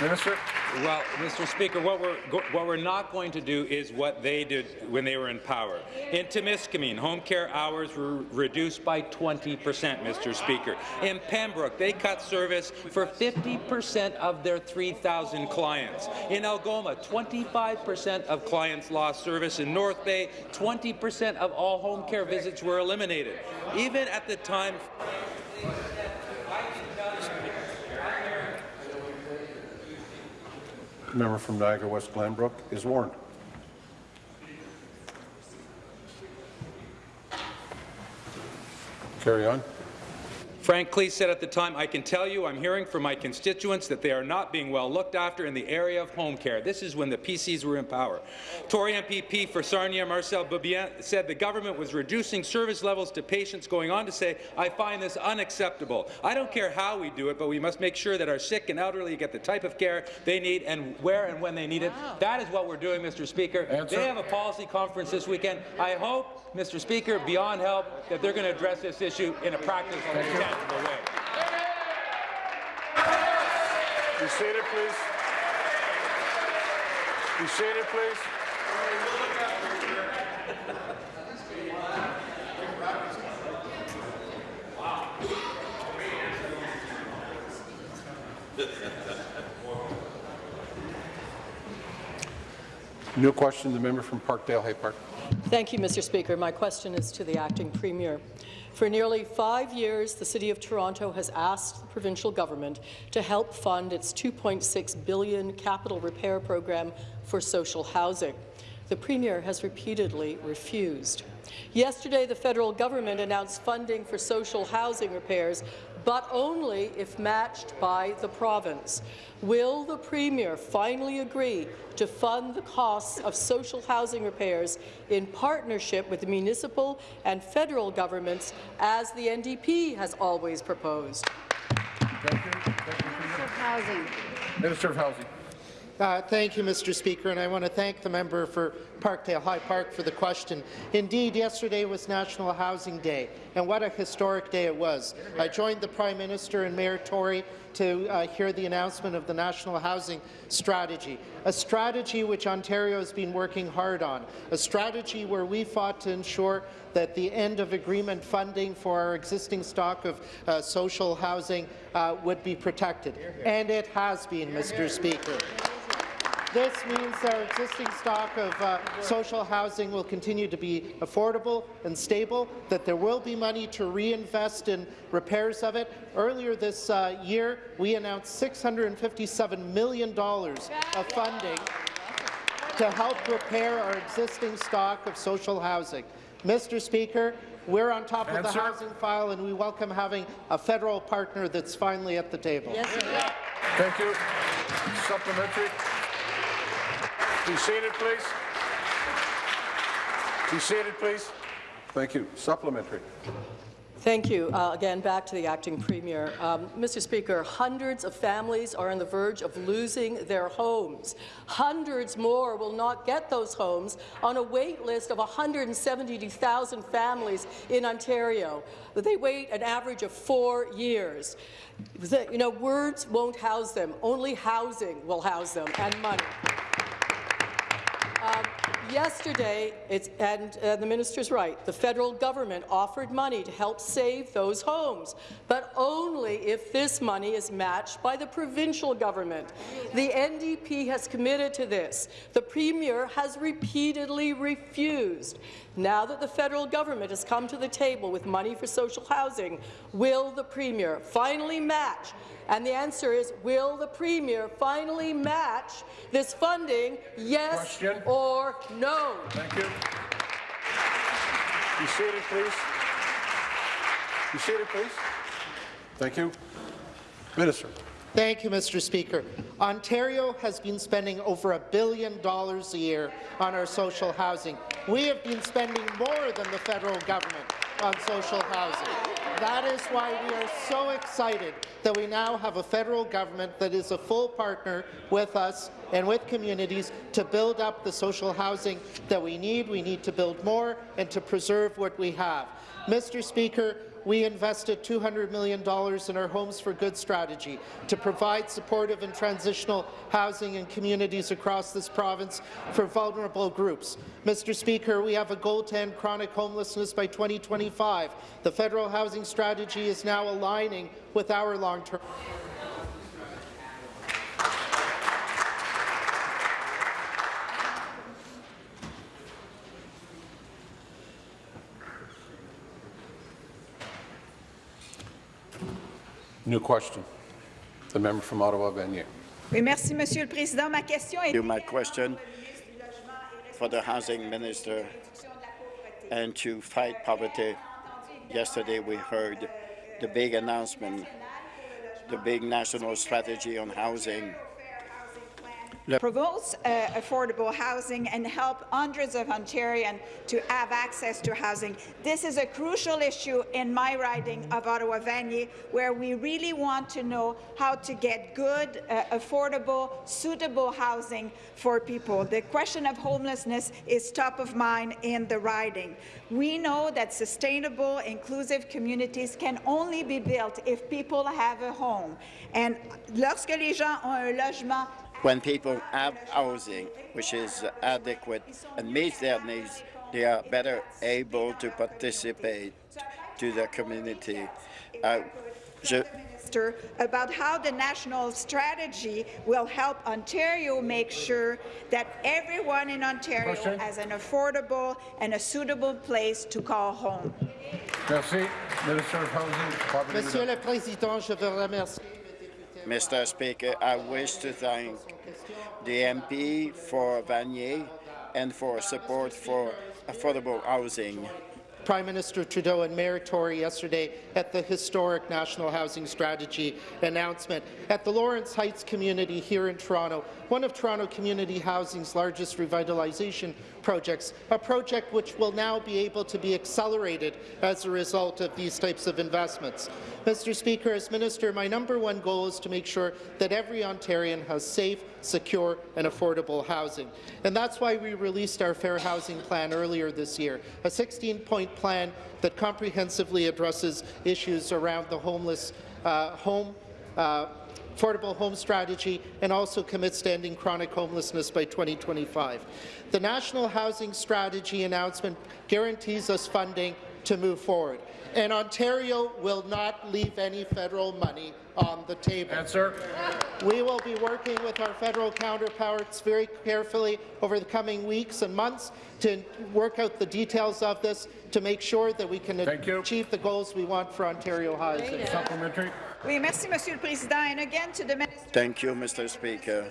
Minister. Well, Mr. Speaker, what we're what we're not going to do is what they did when they were in power. In Timiskaming, home care hours were reduced by 20 percent, Mr. Speaker. In Pembroke, they cut service for 50 percent of their 3,000 clients. In Algoma, 25 percent of clients lost service. In North Bay, 20 percent of all home care visits were eliminated. Even at the time Member from Niagara West Glanbrook is warned. Carry on. Frank Klees said at the time, I can tell you I'm hearing from my constituents that they are not being well looked after in the area of home care. This is when the PCs were in power. Tory MPP for Sarnia, Marcel Beaubien, said the government was reducing service levels to patients, going on to say, I find this unacceptable. I don't care how we do it, but we must make sure that our sick and elderly get the type of care they need and where and when they need it. That is what we're doing, Mr. Speaker. Answer. They have a policy conference this weekend. I hope, Mr. Speaker, beyond help, that they're going to address this issue in a practical and tangible way. Be seated, please. Be seated, please. New question, the member from Parkdale High Park. Thank you, Mr. Speaker. My question is to the acting premier. For nearly five years, the City of Toronto has asked the provincial government to help fund its 2.6 billion capital repair program for social housing. the Premier has repeatedly refused. Yesterday, the federal government announced funding for social housing repairs, but only if matched by the province. Will the Premier finally agree to fund the costs of social housing repairs in partnership with the municipal and federal governments, as the NDP has always proposed? Minister of Housing. Minister of Housing. Uh, thank you, Mr. Speaker, and I want to thank the member for Parkdale High Park for the question. Indeed, yesterday was National Housing Day, and what a historic day it was. I joined the Prime Minister and Mayor Tory to uh, hear the announcement of the National Housing Strategy, a strategy which Ontario has been working hard on, a strategy where we fought to ensure that the end of agreement funding for our existing stock of uh, social housing uh, would be protected, and it has been, Mr. Speaker. This means our existing stock of uh, social housing will continue to be affordable and stable, that there will be money to reinvest in repairs of it. Earlier this uh, year, we announced $657 million of funding to help repair our existing stock of social housing. Mr. Speaker, we're on top of the housing file, and we welcome having a federal partner that's finally at the table. Yes, Thank you. Supplementary. Be seated, please. Be seated, please. Thank you. Supplementary. Thank you. Uh, again, back to the acting premier. Um, Mr. Speaker, hundreds of families are on the verge of losing their homes. Hundreds more will not get those homes on a wait list of 172,000 families in Ontario. They wait an average of four years. You know, words won't house them. Only housing will house them, and money. Yesterday, and uh, the minister's right, the federal government offered money to help save those homes, but only if this money is matched by the provincial government. The NDP has committed to this. The Premier has repeatedly refused. Now that the federal government has come to the table with money for social housing, will the Premier finally match and the answer is, will the Premier finally match this funding, yes Question. or no? Thank you. Be seated, please. Be seated, please. Thank you. Minister. Thank you, Mr. Speaker. Ontario has been spending over a billion dollars a year on our social housing. We have been spending more than the federal government on social housing. That is why we are so excited that we now have a federal government that is a full partner with us and with communities to build up the social housing that we need. We need to build more and to preserve what we have. Mr. Speaker, we invested $200 million in our Homes for Good strategy to provide supportive and transitional housing in communities across this province for vulnerable groups. Mr. Speaker, we have a goal to end chronic homelessness by 2025. The federal housing strategy is now aligning with our long-term New question. The member from Ottawa, Vanier. Oui, merci, Monsieur le Président. Ma question est... My question for the housing minister and to fight poverty. Yesterday we heard the big announcement, the big national strategy on housing. Promotes uh, affordable housing and help hundreds of Ontarians to have access to housing. This is a crucial issue in my riding of Ottawa-Vanier, where we really want to know how to get good, uh, affordable, suitable housing for people. The question of homelessness is top of mind in the riding. We know that sustainable, inclusive communities can only be built if people have a home. And lorsque les gens ont un logement When people have housing which is adequate and meets their needs, they are better able to participate to the community. Uh, je, Minister about how the national strategy will help Ontario make sure that everyone in Ontario Question. has an affordable and a suitable place to call home. Merci. Minister of Housing. Monsieur le Président, je veux remercier Mr. Speaker, I wish to thank the MP for Vanier and for support for affordable housing. Prime Minister Trudeau and Mayor Tory yesterday at the historic National Housing Strategy announcement. At the Lawrence Heights community here in Toronto, one of Toronto Community Housing's largest revitalization projects, a project which will now be able to be accelerated as a result of these types of investments. Mr. Speaker, as Minister, my number one goal is to make sure that every Ontarian has safe, secure and affordable housing. And that's why we released our Fair Housing Plan earlier this year, a 16-point plan that comprehensively addresses issues around the homeless uh, home uh, affordable home strategy and also commits to ending chronic homelessness by 2025. The National Housing Strategy announcement guarantees us funding to move forward, and Ontario will not leave any federal money on the table. Answer. We will be working with our federal counterparts very carefully over the coming weeks and months to work out the details of this to make sure that we can achieve the goals we want for Ontario housing. Supplementary. Oui, merci, Monsieur le Président. And again, to the Minister Thank you, Mr. Speaker.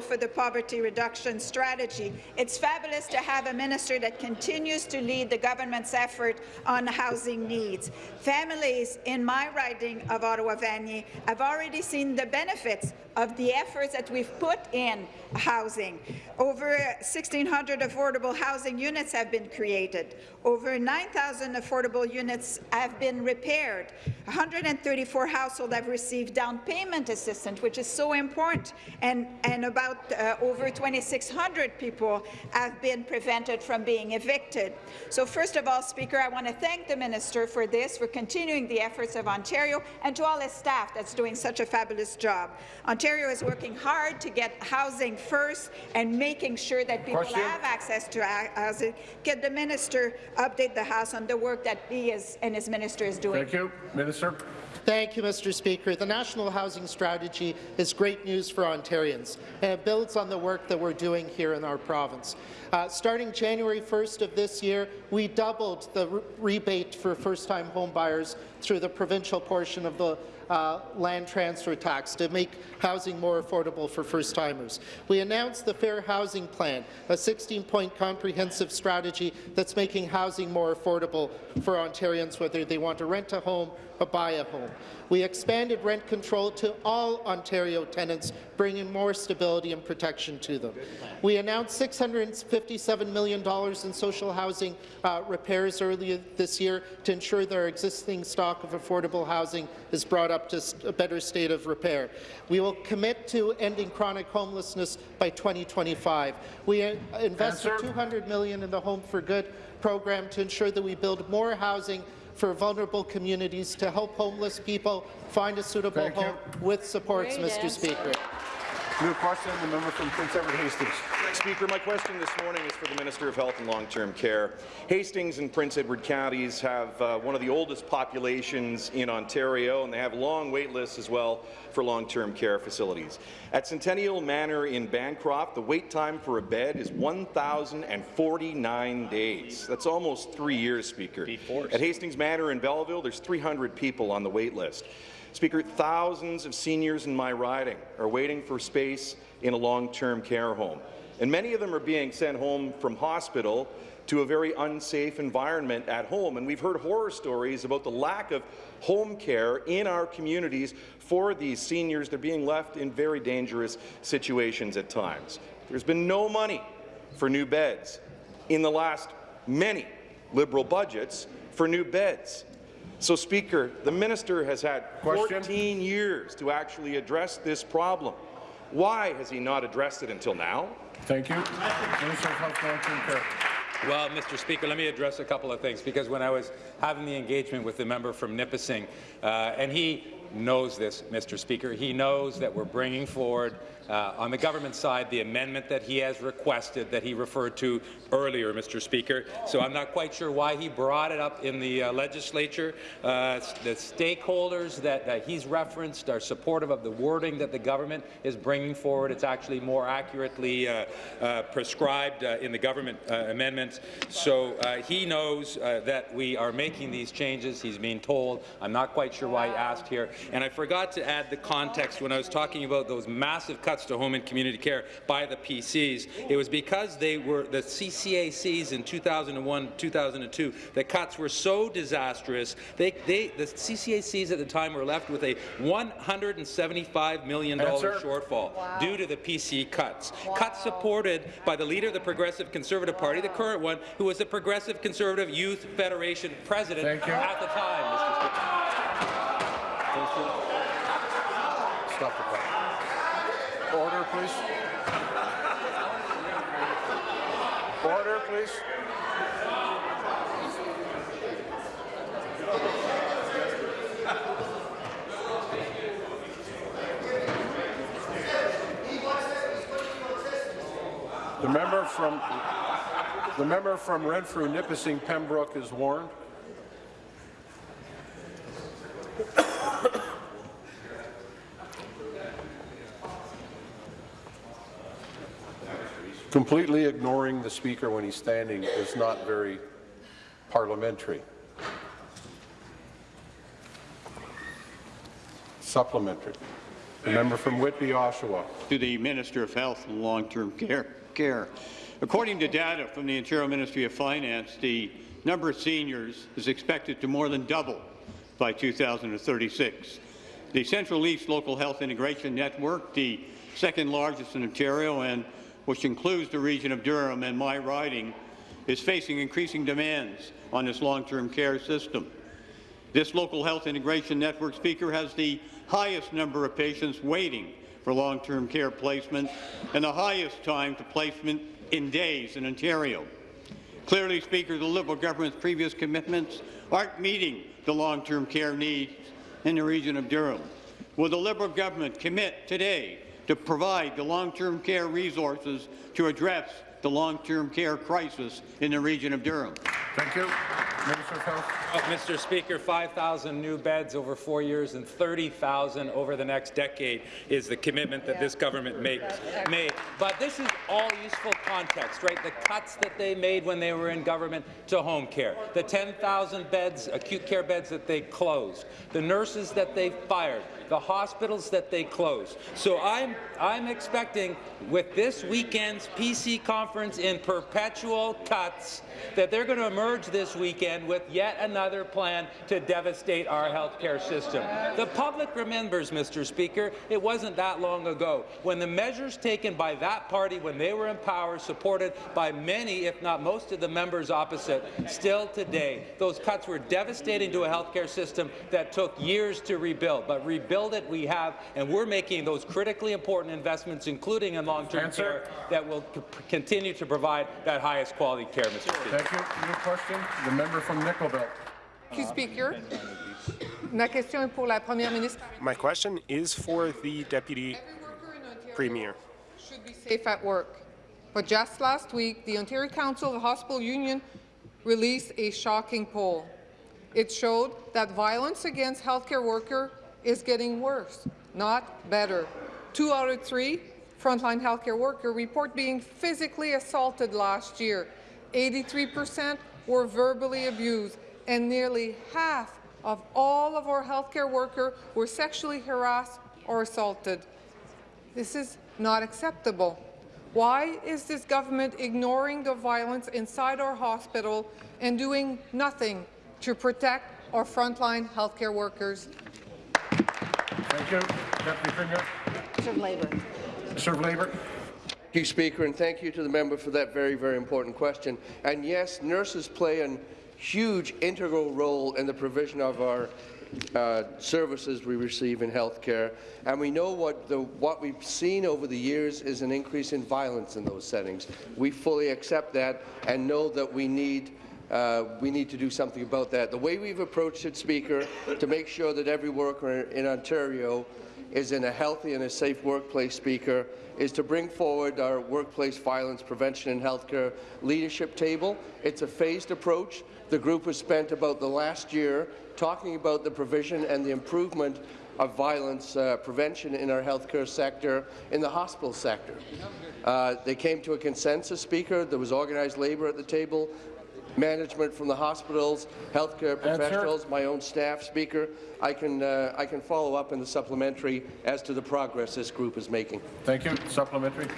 for the poverty reduction strategy. It's fabulous to have a minister that continues to lead the government's effort on housing needs. Families in my riding of Ottawa-Vanier have already seen the benefits of the efforts that we've put in housing. Over 1,600 affordable housing units have been created. Over 9,000 affordable units have been repaired. 134 households have received down payment assistance, which is so important, and, and about uh, over 2,600 people have been prevented from being evicted. So first of all, Speaker, I want to thank the minister for this, for continuing the efforts of Ontario, and to all his staff that's doing such a fabulous job. Ontario is working hard to get housing first and making sure that people Question. have access to housing. Can the minister update the House on the work that he is and his minister is doing? Thank you. Minister. Thank you, Mr. Speaker. The National Housing Strategy is great news for Ontarians, and it builds on the work that we're doing here in our province. Uh, starting January 1st of this year, we doubled the re rebate for first-time homebuyers through the provincial portion of the uh, land transfer tax to make housing more affordable for first-timers. We announced the Fair Housing Plan, a 16-point comprehensive strategy that's making housing more affordable for Ontarians, whether they want to rent a home or buy a home. We expanded rent control to all Ontario tenants, bringing more stability and protection to them. We announced $657 million in social housing uh, repairs earlier this year to ensure that our existing stock of affordable housing is brought up to a better state of repair. We will commit to ending chronic homelessness by 2025. We uh, invested 200 million in the Home for Good program to ensure that we build more housing for vulnerable communities to help homeless people find a suitable Thank you. home with supports, Great Mr. answer. Speaker. New question, the member from Prince Edward Hastings. Speaker, my question this morning is for the Minister of Health and Long-Term Care. Hastings and Prince Edward counties have uh, one of the oldest populations in Ontario, and they have long wait lists as well for long-term care facilities. At Centennial Manor in Bancroft, the wait time for a bed is 1,049 days. That's almost three years, Speaker. At Hastings Manor in Belleville, there's 300 people on the wait list. Speaker, thousands of seniors in my riding are waiting for space in a long-term care home, and many of them are being sent home from hospital to a very unsafe environment at home. And we've heard horror stories about the lack of home care in our communities for these seniors. They're being left in very dangerous situations at times. There's been no money for new beds in the last many Liberal budgets for new beds. So, Speaker, the minister has had 14 years to actually address this problem. Why has he not addressed it until now? Thank you. Minister of Health. Well, Mr. Speaker, let me address a couple of things, because when I was having the engagement with the member from Nipissing, uh, and he knows this, Mr. Speaker, he knows that we're bringing forward uh, on the government side the amendment that he has requested that he referred to earlier, Mr. Speaker. So I'm not quite sure why he brought it up in the uh, legislature. Uh, the stakeholders that uh, he's referenced are supportive of the wording that the government is bringing forward. It's actually more accurately uh, uh, prescribed uh, in the government amendments. So he knows that we are making these changes. He's being told. I'm not quite sure why he asked here. And I forgot to add the context when I was talking about those massive cuts cuts to home and community care by the PCs. It was because they were the CCACs in 2001, 2002. The cuts were so disastrous. They, they, the CCACs at the time were left with a 175 million dollar Answer. shortfall due to the PC cuts. Cuts supported by the leader of the Progressive Conservative Party, the current one, who was the Progressive Conservative Youth Federation president Thank you. at the time. Mr. Speaker. Stop the clock. Order, please. Order, please. The member from the member from Renfrew, Nipissing, Pembroke is warned. Completely ignoring the speaker when he's standing is not very parliamentary. Supplementary. The member from Whitby, Oshawa. To the Minister of Health and Long-Term care, care. According to data from the Ontario Ministry of Finance, the number of seniors is expected to more than double by 2036. The Central East Local Health Integration Network, the second largest in Ontario and which includes the region of Durham and my riding, is facing increasing demands on this long-term care system. This local health integration network speaker has the highest number of patients waiting for long-term care placement and the highest time to placement in days in Ontario. Clearly, Speaker, the Liberal government's previous commitments aren't meeting the long-term care needs in the region of Durham. Will the Liberal government commit today to provide the long-term care resources to address the long-term care crisis in the region of Durham? Thank you. Minister of Health. Uh, Mr. Speaker, 5,000 new beds over four years and 30,000 over the next decade is the commitment that this government makes, made. But this is all useful context, right? The cuts that they made when they were in government to home care, the 10,000 beds, acute care beds that they closed, the nurses that they fired, the hospitals that they closed. So I'm, I'm expecting with this weekend's PC conference in perpetual cuts that they're going to emerge this weekend with yet another plan to devastate our healthcare system. The public remembers, Mr. Speaker, it wasn't that long ago when the measures taken by that party when they were in power, supported by many, if not most of the members opposite, still today, those cuts were devastating to a healthcare system that took years to rebuild. But rebuild it we have, and we're making those critically important investments, including in long-term care, that will continue to provide that highest quality care, Mr. Speaker. Thank question. The member from Nickel Belt. Thank you, Speaker. Ma question est pour la première ministre. My question is for the Deputy Premier. Should be safe at work. But just last week, the Ontario Council of Hospital Union released a shocking poll. It showed that violence against healthcare workers is getting worse, not better. Two out of three frontline healthcare workers report being physically assaulted last year. 83% were verbally abused, and nearly half of all of our healthcare workers were sexually harassed or assaulted. This is not acceptable. Why is this government ignoring the violence inside our hospital and doing nothing to protect our frontline healthcare workers? Thank you. Deputy Premier. Minister of Labour. Minister of Labour. Thank you, Speaker, and thank you to the member for that very, very important question. And yes, nurses play a huge integral role in the provision of our uh, services we receive in healthcare, and we know what, the, what we've seen over the years is an increase in violence in those settings. We fully accept that and know that we need uh, we need to do something about that. The way we've approached it, Speaker, to make sure that every worker in Ontario is in a healthy and a safe workplace, Speaker, is to bring forward our workplace violence prevention and healthcare leadership table. It's a phased approach. The group has spent about the last year talking about the provision and the improvement of violence uh, prevention in our healthcare sector, in the hospital sector. Uh, they came to a consensus, Speaker. There was organized labour at the table. Management from the hospitals, healthcare professionals, my own staff, Speaker. I can, uh, I can follow up in the supplementary as to the progress this group is making. Thank you. Supplementary.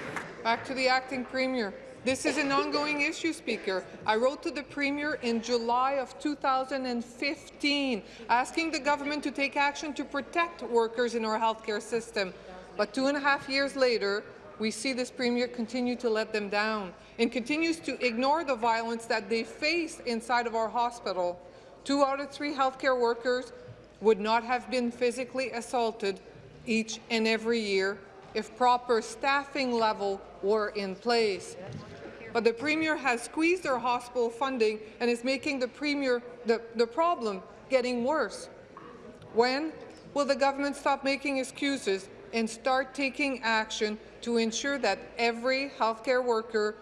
Back to the acting premier. This is an ongoing issue, Speaker. I wrote to the Premier in July of 2015 asking the government to take action to protect workers in our healthcare system. But two and a half years later, we see this Premier continue to let them down and continues to ignore the violence that they face inside of our hospital. Two out of three healthcare workers would not have been physically assaulted each and every year if proper staffing level were in place. But the Premier has squeezed our hospital funding and is making the Premier the, the problem getting worse. When will the government stop making excuses and start taking action to ensure that every healthcare worker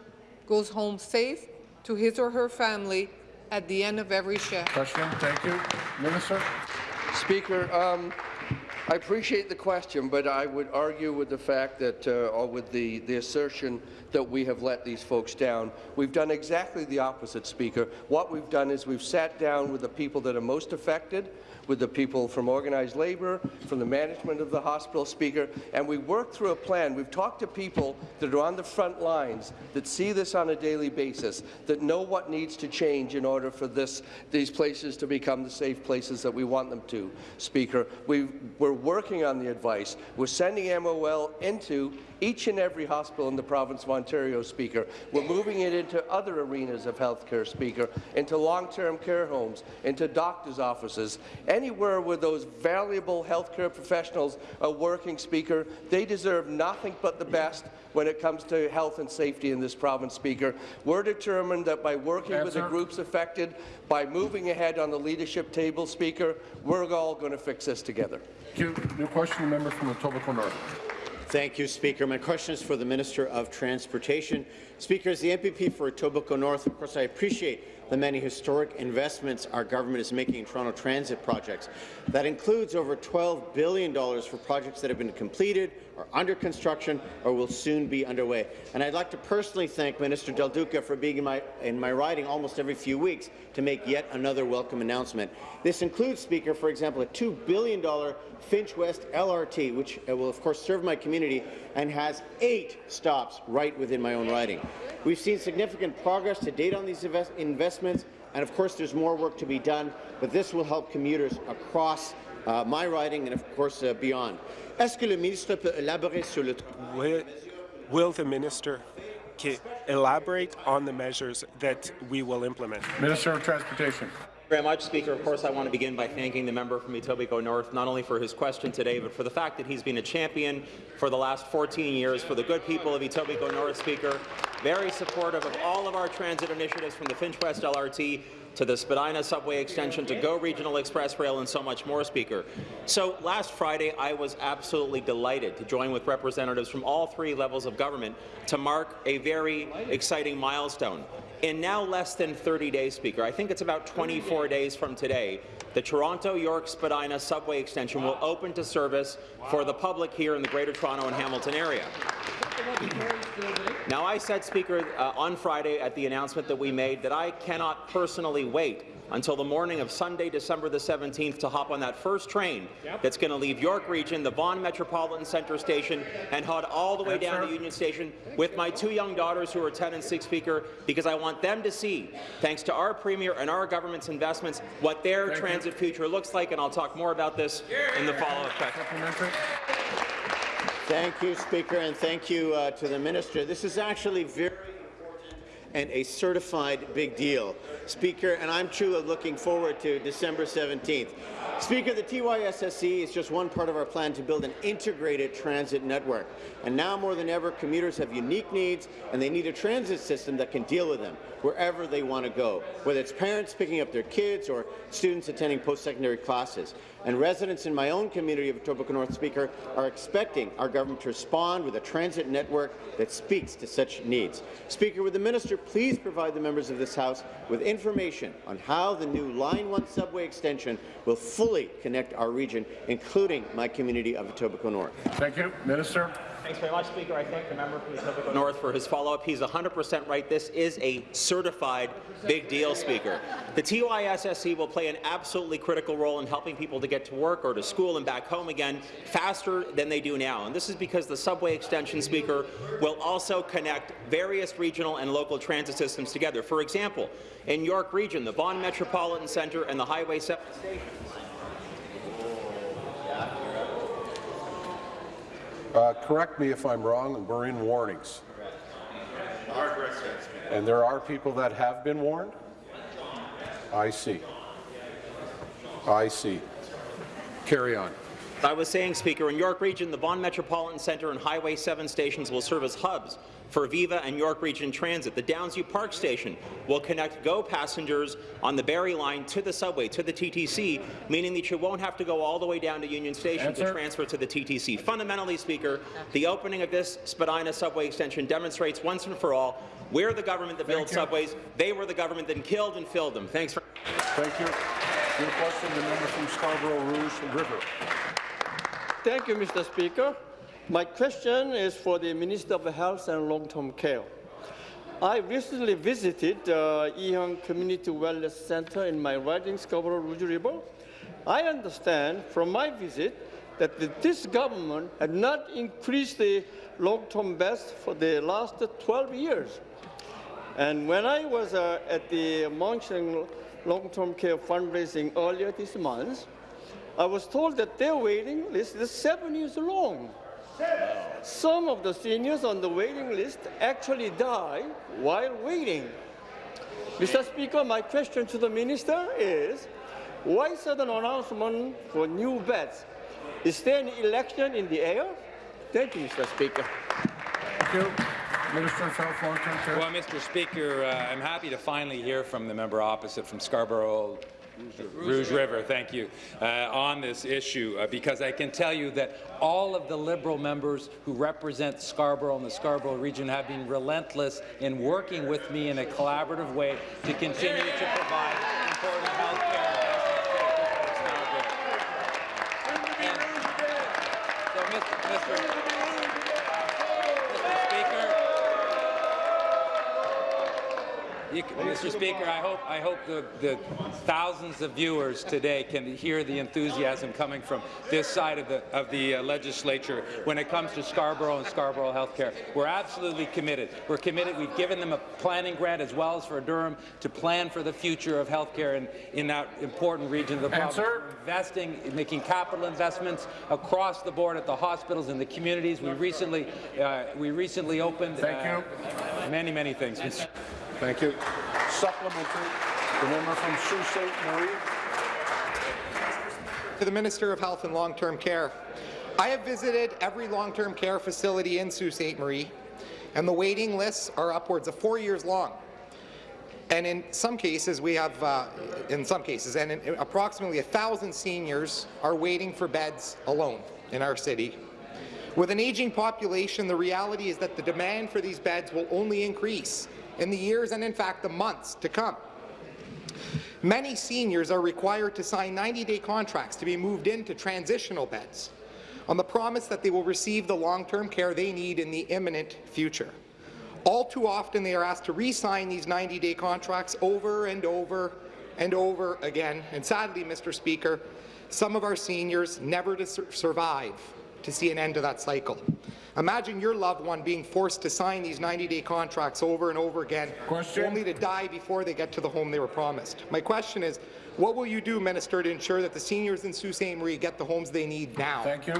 goes home safe to his or her family at the end of every shift? Question. Thank you. Minister. Speaker, um, I appreciate the question, but I would argue with the fact that, uh, or with the, the assertion that we have let these folks down. We've done exactly the opposite, Speaker. What we've done is we've sat down with the people that are most affected, with the people from organized labour, from the management of the hospital, Speaker, and we worked through a plan. We've talked to people that are on the front lines, that see this on a daily basis, that know what needs to change in order for this, these places to become the safe places that we want them to, Speaker. We, we're working on the advice. We're sending MOL into each and every hospital in the province of Ontario, Speaker. We're moving it into other arenas of healthcare, Speaker, into long-term care homes, into doctors' offices, anywhere where those valuable healthcare professionals are working, Speaker. They deserve nothing but the best when it comes to health and safety in this province, Speaker. We're determined that by working with the groups affected, by moving ahead on the leadership table, Speaker, we're all going to fix this together. Thank you. New question, the member from Etobicoke North. Thank you, Speaker. My question is for the Minister of Transportation. Speaker, as the MPP for Etobicoke North, of course, I appreciate the many historic investments our government is making in Toronto transit projects. That includes over $12 billion for projects that have been completed or under construction or will soon be underway. And I'd like to personally thank Minister Del Duca for being in my, in my riding almost every few weeks to make yet another welcome announcement. This includes, Speaker, for example, a $2 billion Finch West LRT, which uh, will, of course, serve my community and has eight stops right within my own riding. We've seen significant progress to date on these invest investments, and of course there's more work to be done, but this will help commuters across uh, my riding and, of course, uh, beyond. Est-ce que le ministre peut élaborer sur le Will, will the minister elaborate on the measures that we will implement? Minister of Transportation. very much, Speaker. Of course, I want to begin by thanking the member from Etobicoke North, not only for his question today, but for the fact that he's been a champion for the last 14 years for the good people of Etobicoke North, Speaker. Very supportive of all of our transit initiatives from the Finch West LRT to the Spadina subway extension to GO Regional Express Rail and so much more, Speaker. So last Friday, I was absolutely delighted to join with representatives from all three levels of government to mark a very exciting milestone. In now less than 30 days, Speaker, I think it's about 24 days from today, the Toronto-York Spadina subway extension will open to service for the public here in the Greater Toronto and Hamilton area. Now, I said, Speaker, uh, on Friday at the announcement that we made that I cannot personally wait until the morning of Sunday, December the 17th to hop on that first train that's going to leave York Region, the Vaughan Metropolitan Centre Station, and head all the way Yes, down sir. to Union Station with my two young daughters who are 10 and 6, Speaker, because I want them to see, thanks to our Premier and our government's investments, what their Thank you. transit future looks like, and I'll talk more about this in the follow-up question. Thank you, Speaker, and thank you uh, to the Minister. This is actually very and a certified big deal. Speaker, and I'm truly looking forward to December 17th. Speaker, the TYSSC E is just one part of our plan to build an integrated transit network. And now more than ever, commuters have unique needs, and they need a transit system that can deal with them wherever they want to go, whether it's parents picking up their kids or students attending post-secondary classes. And residents in my own community of Etobicoke North Speaker are expecting our government to respond with a transit network that speaks to such needs. Speaker, would the minister please provide the members of this House with information on how the new Line 1 subway extension will fully connect our region, including my community of Etobicoke North? Thank you. Minister. Thanks very much, Speaker. I thank the member from Etobicoke North for his follow-up. He's 100% right. This is a certified big deal, Speaker. The TYSSE will play an absolutely critical role in helping people to get to work or to school and back home again faster than they do now. And this is because the subway extension, Speaker, will also connect various regional and local transit systems together. For example, in York Region, the Vaughan Metropolitan Centre and the Highway 7 stations Uh, correct me if I'm wrong, we're in warnings. And there are people that have been warned? I see. I see. Carry on. I was saying, Speaker, in York Region, the Vaughan Metropolitan Centre and Highway 7 stations will serve as hubs for Viva and York Region Transit. The Downsview Park station will connect GO passengers on the Barrie line to the subway, to the TTC, meaning that you won't have to go all the way down to Union Station Answer. to transfer to the TTC. Fundamentally, Speaker, the opening of this Spadina subway extension demonstrates once and for all we're the government that built you. subways. They were the government that killed and filled them. Thanks for Thank you. New question, the member from Scarborough Rouge River. Thank you, Mr. Speaker. My question is for the Minister of Health and Long-Term Care. I recently visited the Yee Hong Community Wellness Center in my riding Scarborough Rouge River. I understand from my visit that this government had not increased the long-term beds for the last 12 years. And when I was uh, at the Mon Sheong Long-Term Care fundraising earlier this month, I was told that their waiting list is seven years long. Some of the seniors on the waiting list actually die while waiting. Mr. Speaker, my question to the minister is, why sudden announcement for new beds? Is there an election in the air? Thank you, Mr. Speaker. Thank you. Minister of Health, Long-Term Care. Well, Mr. Speaker, uh, I'm happy to finally hear from the member opposite from Scarborough Rouge River, thank you, uh, on this issue, uh, because I can tell you that all of the Liberal members who represent Scarborough and the Scarborough region have been relentless in working with me in a collaborative way to continue to provide important health care. Mr. You, Mr. Speaker, I hope I hope the, the thousands of viewers today can hear the enthusiasm coming from this side of the of the uh, legislature when it comes to Scarborough and Scarborough healthcare. We're absolutely committed. We're committed. We've given them a planning grant as well as for Durham to plan for the future of healthcare in in that important region of the province. Answer. We're investing, making capital investments across the board at the hospitals and the communities. We recently uh, we recently opened. Thank uh, Many many things. Thank you. Supplementary, the member from Sault Ste. Marie. To the Minister of Health and Long-Term Care. I have visited every long-term care facility in Sault Ste. Marie, and the waiting lists are upwards of four years long. And in some cases, we have, uh, in some cases, and in approximately 1,000 seniors are waiting for beds alone in our city. With an aging population, the reality is that the demand for these beds will only increase in the years and, in fact, the months to come. Many seniors are required to sign 90-day contracts to be moved into transitional beds on the promise that they will receive the long-term care they need in the imminent future. All too often, they are asked to re-sign these 90-day contracts over and over and over again. And sadly, Mr. Speaker, some of our seniors never to sur survive to see an end to that cycle. Imagine your loved one being forced to sign these 90-day contracts over and over again, Question. only to die before they get to the home they were promised. My question is, what will you do, Minister, to ensure that the seniors in Sault Ste. Marie get the homes they need now? Thank you.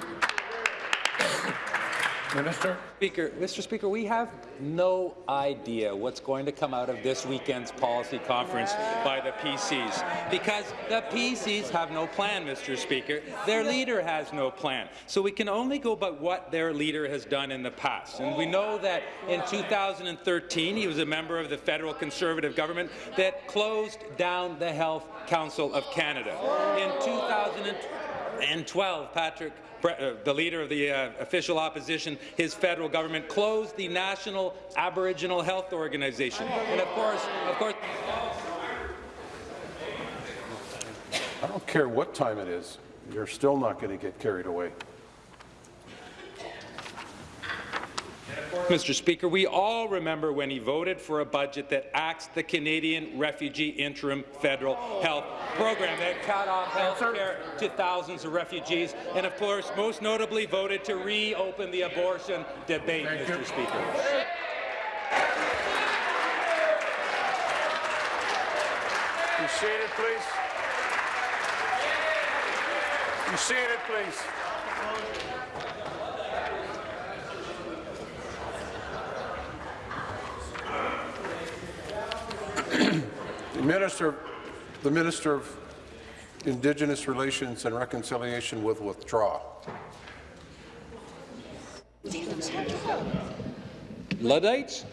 Minister. Speaker, Mr. Speaker, we have no idea what's going to come out of this weekend's policy conference by the PCs, because the PCs have no plan, Mr. Speaker. Their leader has no plan. So we can only go by what their leader has done in the past. And we know that in 2013, he was a member of the federal Conservative government that closed down the Health Council of Canada. In 2012, Patrick the leader of the uh, official opposition, his federal government closed the National Aboriginal Health Organization. And of course, of course, I don't care what time it is, you're still not going to get carried away. Mr. Speaker, we all remember when he voted for a budget that axed the Canadian Refugee Interim Federal Health Program that cut off health care to thousands of refugees, and of course, most notably voted to reopen the abortion debate, Thank Mr. you. Speaker. Be seated, please. Be seated, please. The Minister, the Minister of Indigenous Relations and Reconciliation will withdraw. Luddites?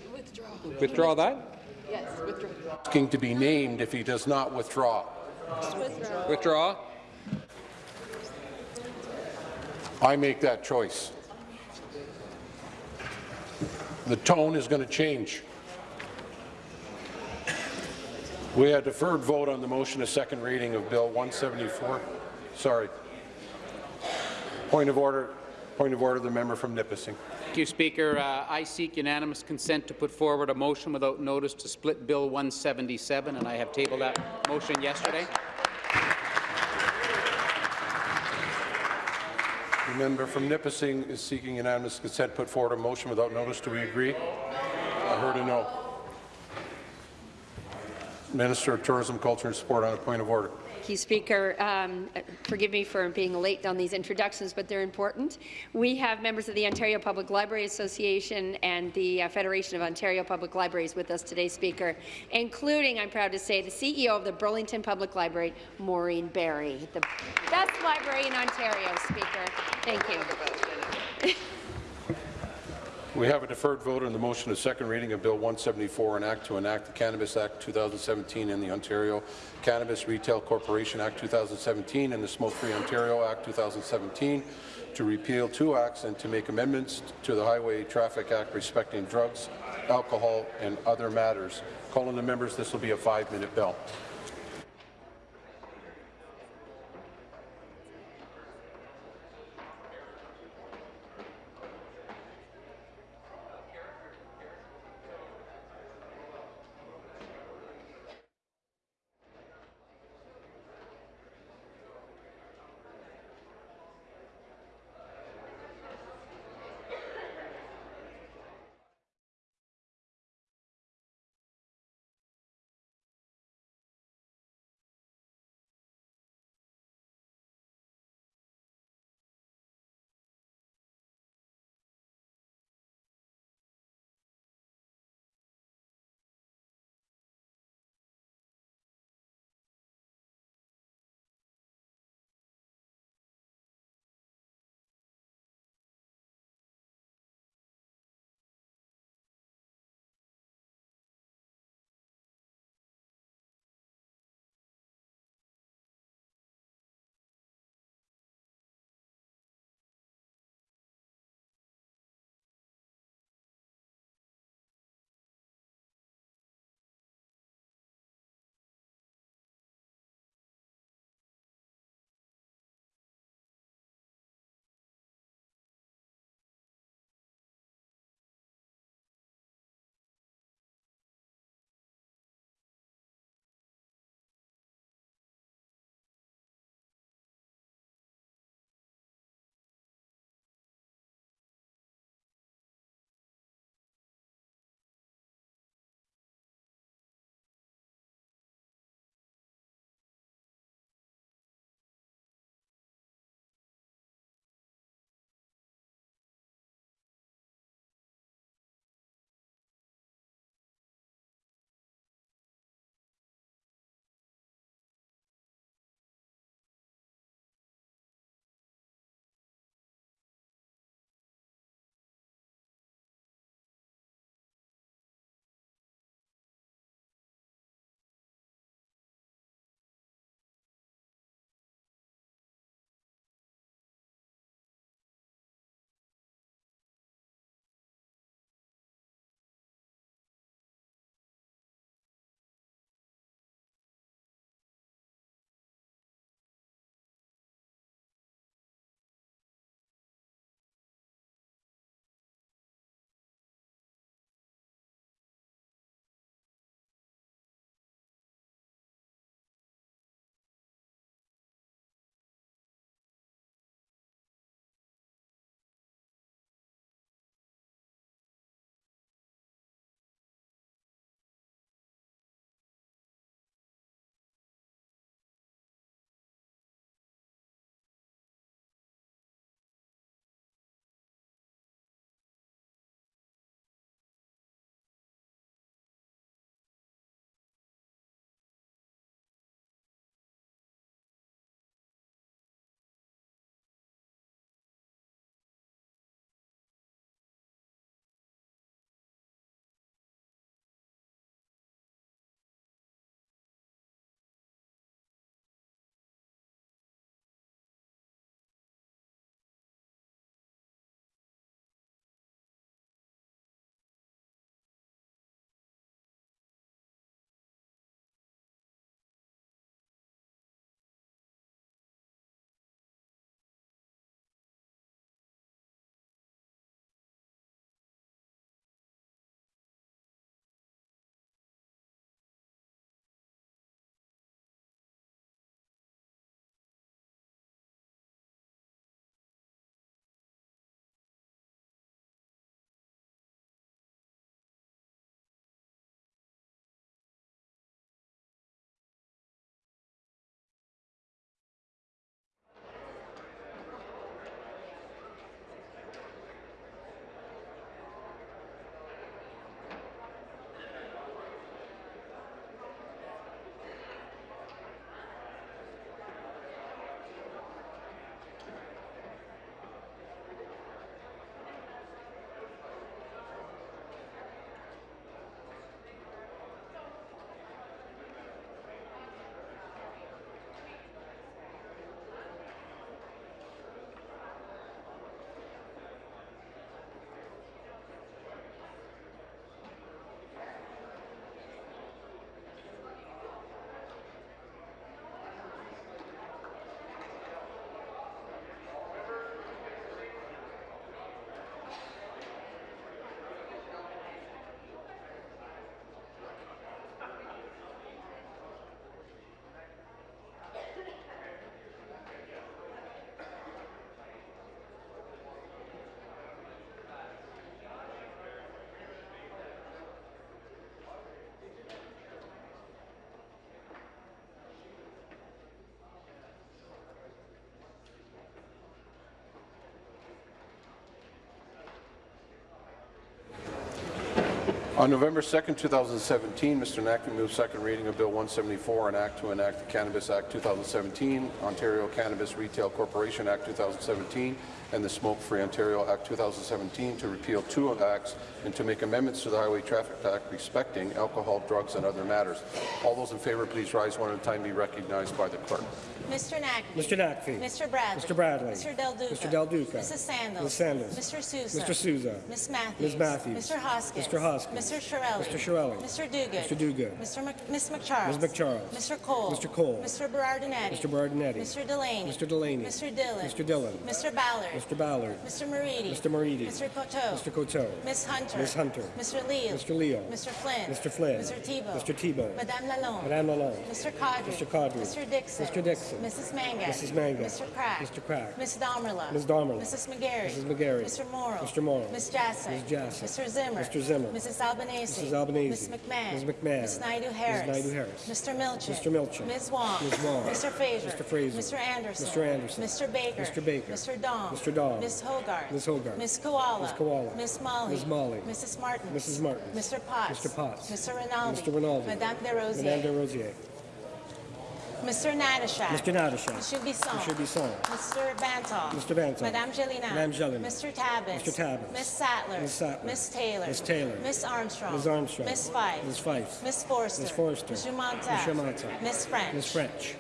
Withdraw that? Yes, withdraw. Asking to be named if he does not withdraw. withdraw. Withdraw. I make that choice. The tone is going to change. We had deferred vote on the motion of second reading of Bill 174. Sorry. Point of order. Point of order. The member from Nipissing. Thank you, Speaker. Uh, I seek unanimous consent to put forward a motion without notice to split Bill 177, and I have tabled that motion yesterday. The member from Nipissing is seeking unanimous consent. To put forward a motion without notice. Do we agree? I heard a no. Minister of Tourism, Culture and Sport on a point of order. Thank you, Speaker. Um, forgive me for being late on these introductions, but they're important. We have members of the Ontario Public Library Association and the uh, Federation of Ontario Public Libraries with us today, Speaker, including, I'm proud to say, the CEO of the Burlington Public Library, Maureen Barry, the best library in Ontario, Speaker. Thank you. We have a deferred vote on the motion of second reading of Bill 174, an act to enact the Cannabis Act 2017 and the Ontario Cannabis Retail Corporation Act 2017 and the Smoke-Free Ontario Act 2017 to repeal two acts and to make amendments to the Highway Traffic Act respecting drugs, alcohol, and other matters. Calling the members, this will be a five-minute bill. On November 2, 2017, Mr. Naqvi moved second reading of Bill 174, an act to enact the Cannabis Act 2017, Ontario Cannabis Retail Corporation Act 2017, and the Smoke-Free Ontario Act 2017 to repeal two acts and to make amendments to the Highway Traffic Act respecting alcohol, drugs, and other matters. All those in favour, please rise one at a time. Be recognized by the clerk. Mr. Naqvi. Mr. Naqvi. Mr. Bradley. Mr. Bradley. Mr. Del Duca. Mr. Del Duca. Mrs. Sandals. Ms. Sandals. Mr. Sousa. Mr. Sousa. Ms. Matthews. Ms. Matthews. Mr. Hoskins. Mr. Hoskins. Mr. Chiarelli. Mr. Chiarelli. Mr. Duguid. Mr. Duguid. Mr. Mc Ms. MacCharles. Ms. MacCharles. Mr. Colle. Mr. Colle. Mr. Berardinetti. Mr. Berardinetti. Mr. Delaney. Mr. Delaney. Mr. Dhillon. Mr. Dhillon. Mr. Ballard. Mr. Ballard. Mr. Moridi. Mr. Moridi. Mr. Coteau. Mr. Coteau. Ms. Hunter. Ms. Hunter. Mr. Leal. Mr. Leal. Mr. Flynn. Mr. Flynn. Mr. Thibeault. Mr. Thibeault. Madame Lalonde. Madame Lalonde. Mr. Qaadri. Mr. Qaadri. Mr. Dickson. Mr. Dickson. Mrs. Mangat. Mrs. Mangat. Mr. Crack. Mr. Crack. Ms. Damerla. Ms. Damerla. Mrs. McGarry. Mrs. McGarry. Mr. Mauro. Mr. Mauro. Ms. Jassy. Ms. Jassy. Mr. Zimmer. Mr. Zimmer. Mrs. Albanese. Mrs. Albanese. Ms. McMahon. Ms. McMahon. Ms. Naidoo-Harris. Ms. Naidoo-Harris. Mr. Milczyn. Mr. Milczyn. Ms. Wong. Ms. Wong. Mr. Fraser. Mr. Fraser. Mr. Anderson. Mr. Anderson. Mr. Baker. Mr. Baker. Mr. Dong. Mr. Dong. Ms. Hogarth. Ms. Hogarth. Ms. Kiwala. Ms. Kiwala. Ms. Malhi. Ms. Malhi. Mrs. Martin. Mrs. Martin. Mr. Potts. Mr. Potts. Mr. Rinaldi. Mr. Rinaldi. Madame Des Rosiers. Madame Des Rosiers. Mr. Natyshak. Mr. Natyshak. Mr. Bisson. Mr. Bisson. Mr. Vanthof. Mr. Vanthof. Madame Gélinas. Madame Gélinas. Mr. Tabuns. Mr. Tabuns. Miss Sattler. Miss Sattler. Miss Taylor. Miss Taylor. Miss Armstrong. Ms. Armstrong. Miss Fife. Ms. Fife. Miss Forster. Ms. Forster. Monsieur Montague. Monsieur Montague. Miss French. Ms. French.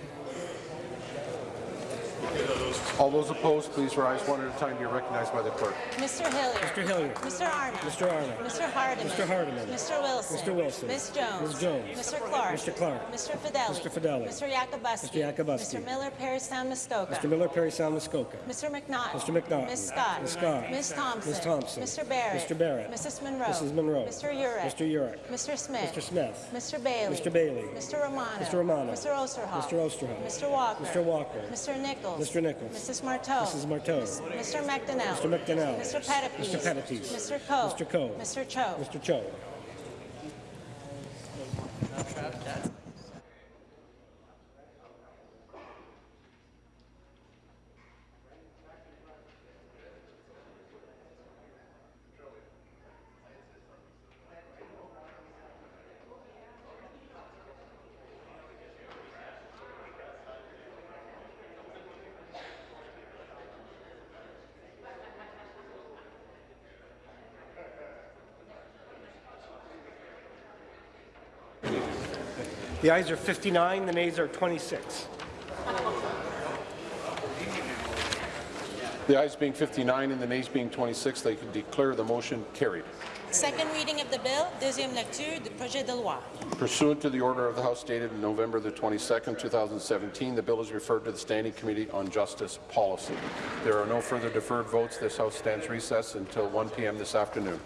All those opposed, please rise one at a time. You're recognized by the clerk. Mr. Hillier. Mr. Hillier. Mr. Arnott. Mr. Arnott. Mr. Hardeman. Mr. Hardeman. Mr. Wilson. Mr. Wilson. Miss Jones. Ms. Jones. Mr. Clark. Mr. Clark. Mr. Fedeli. Mr. Fedeli. Mr. Yakabuski. Mr. Yakabuski. Mr. Miller, Parry Sound, Muskoka. Mr. Miller, Parry Sound, Muskoka. Mr. McNaughton. Mr. McNaughton. Miss Scott. Ms. Scott. Miss Thompson. Ms. Thompson. Mr. Barrett. Mr. Barrett. Mrs. Munro. Mrs. Munro. Mr. Yurek. Mr. Yurek. Mr. Smith. Mr. Smith. Mr. Bailey. Mr. Bailey. Mr. Romano. Mr. Romano. Mr. Oosterhoff. Mr. Oosterhoff. Mr. Walker. Mr. Walker. Mr. Nicholls. Mr. Nicholls. Mrs. Martow. Mrs. Martow. Mr. McDonell. Mr. McDonell. Mr. Pettapiece. Mr. Pettapiece. Mr. Coe. Mr. Coe. Mr. Cho. Mr. Cho. The ayes are 59, the nays are 26. The ayes being 59 and the nays being 26, they can declare the motion carried. Second reading of the bill, deuxième lecture du projet de loi. Pursuant to the order of the House dated November the 22nd, 2017, the bill is referred to the Standing Committee on Justice Policy. There are no further deferred votes. This House stands recess until 1 p.m. this afternoon.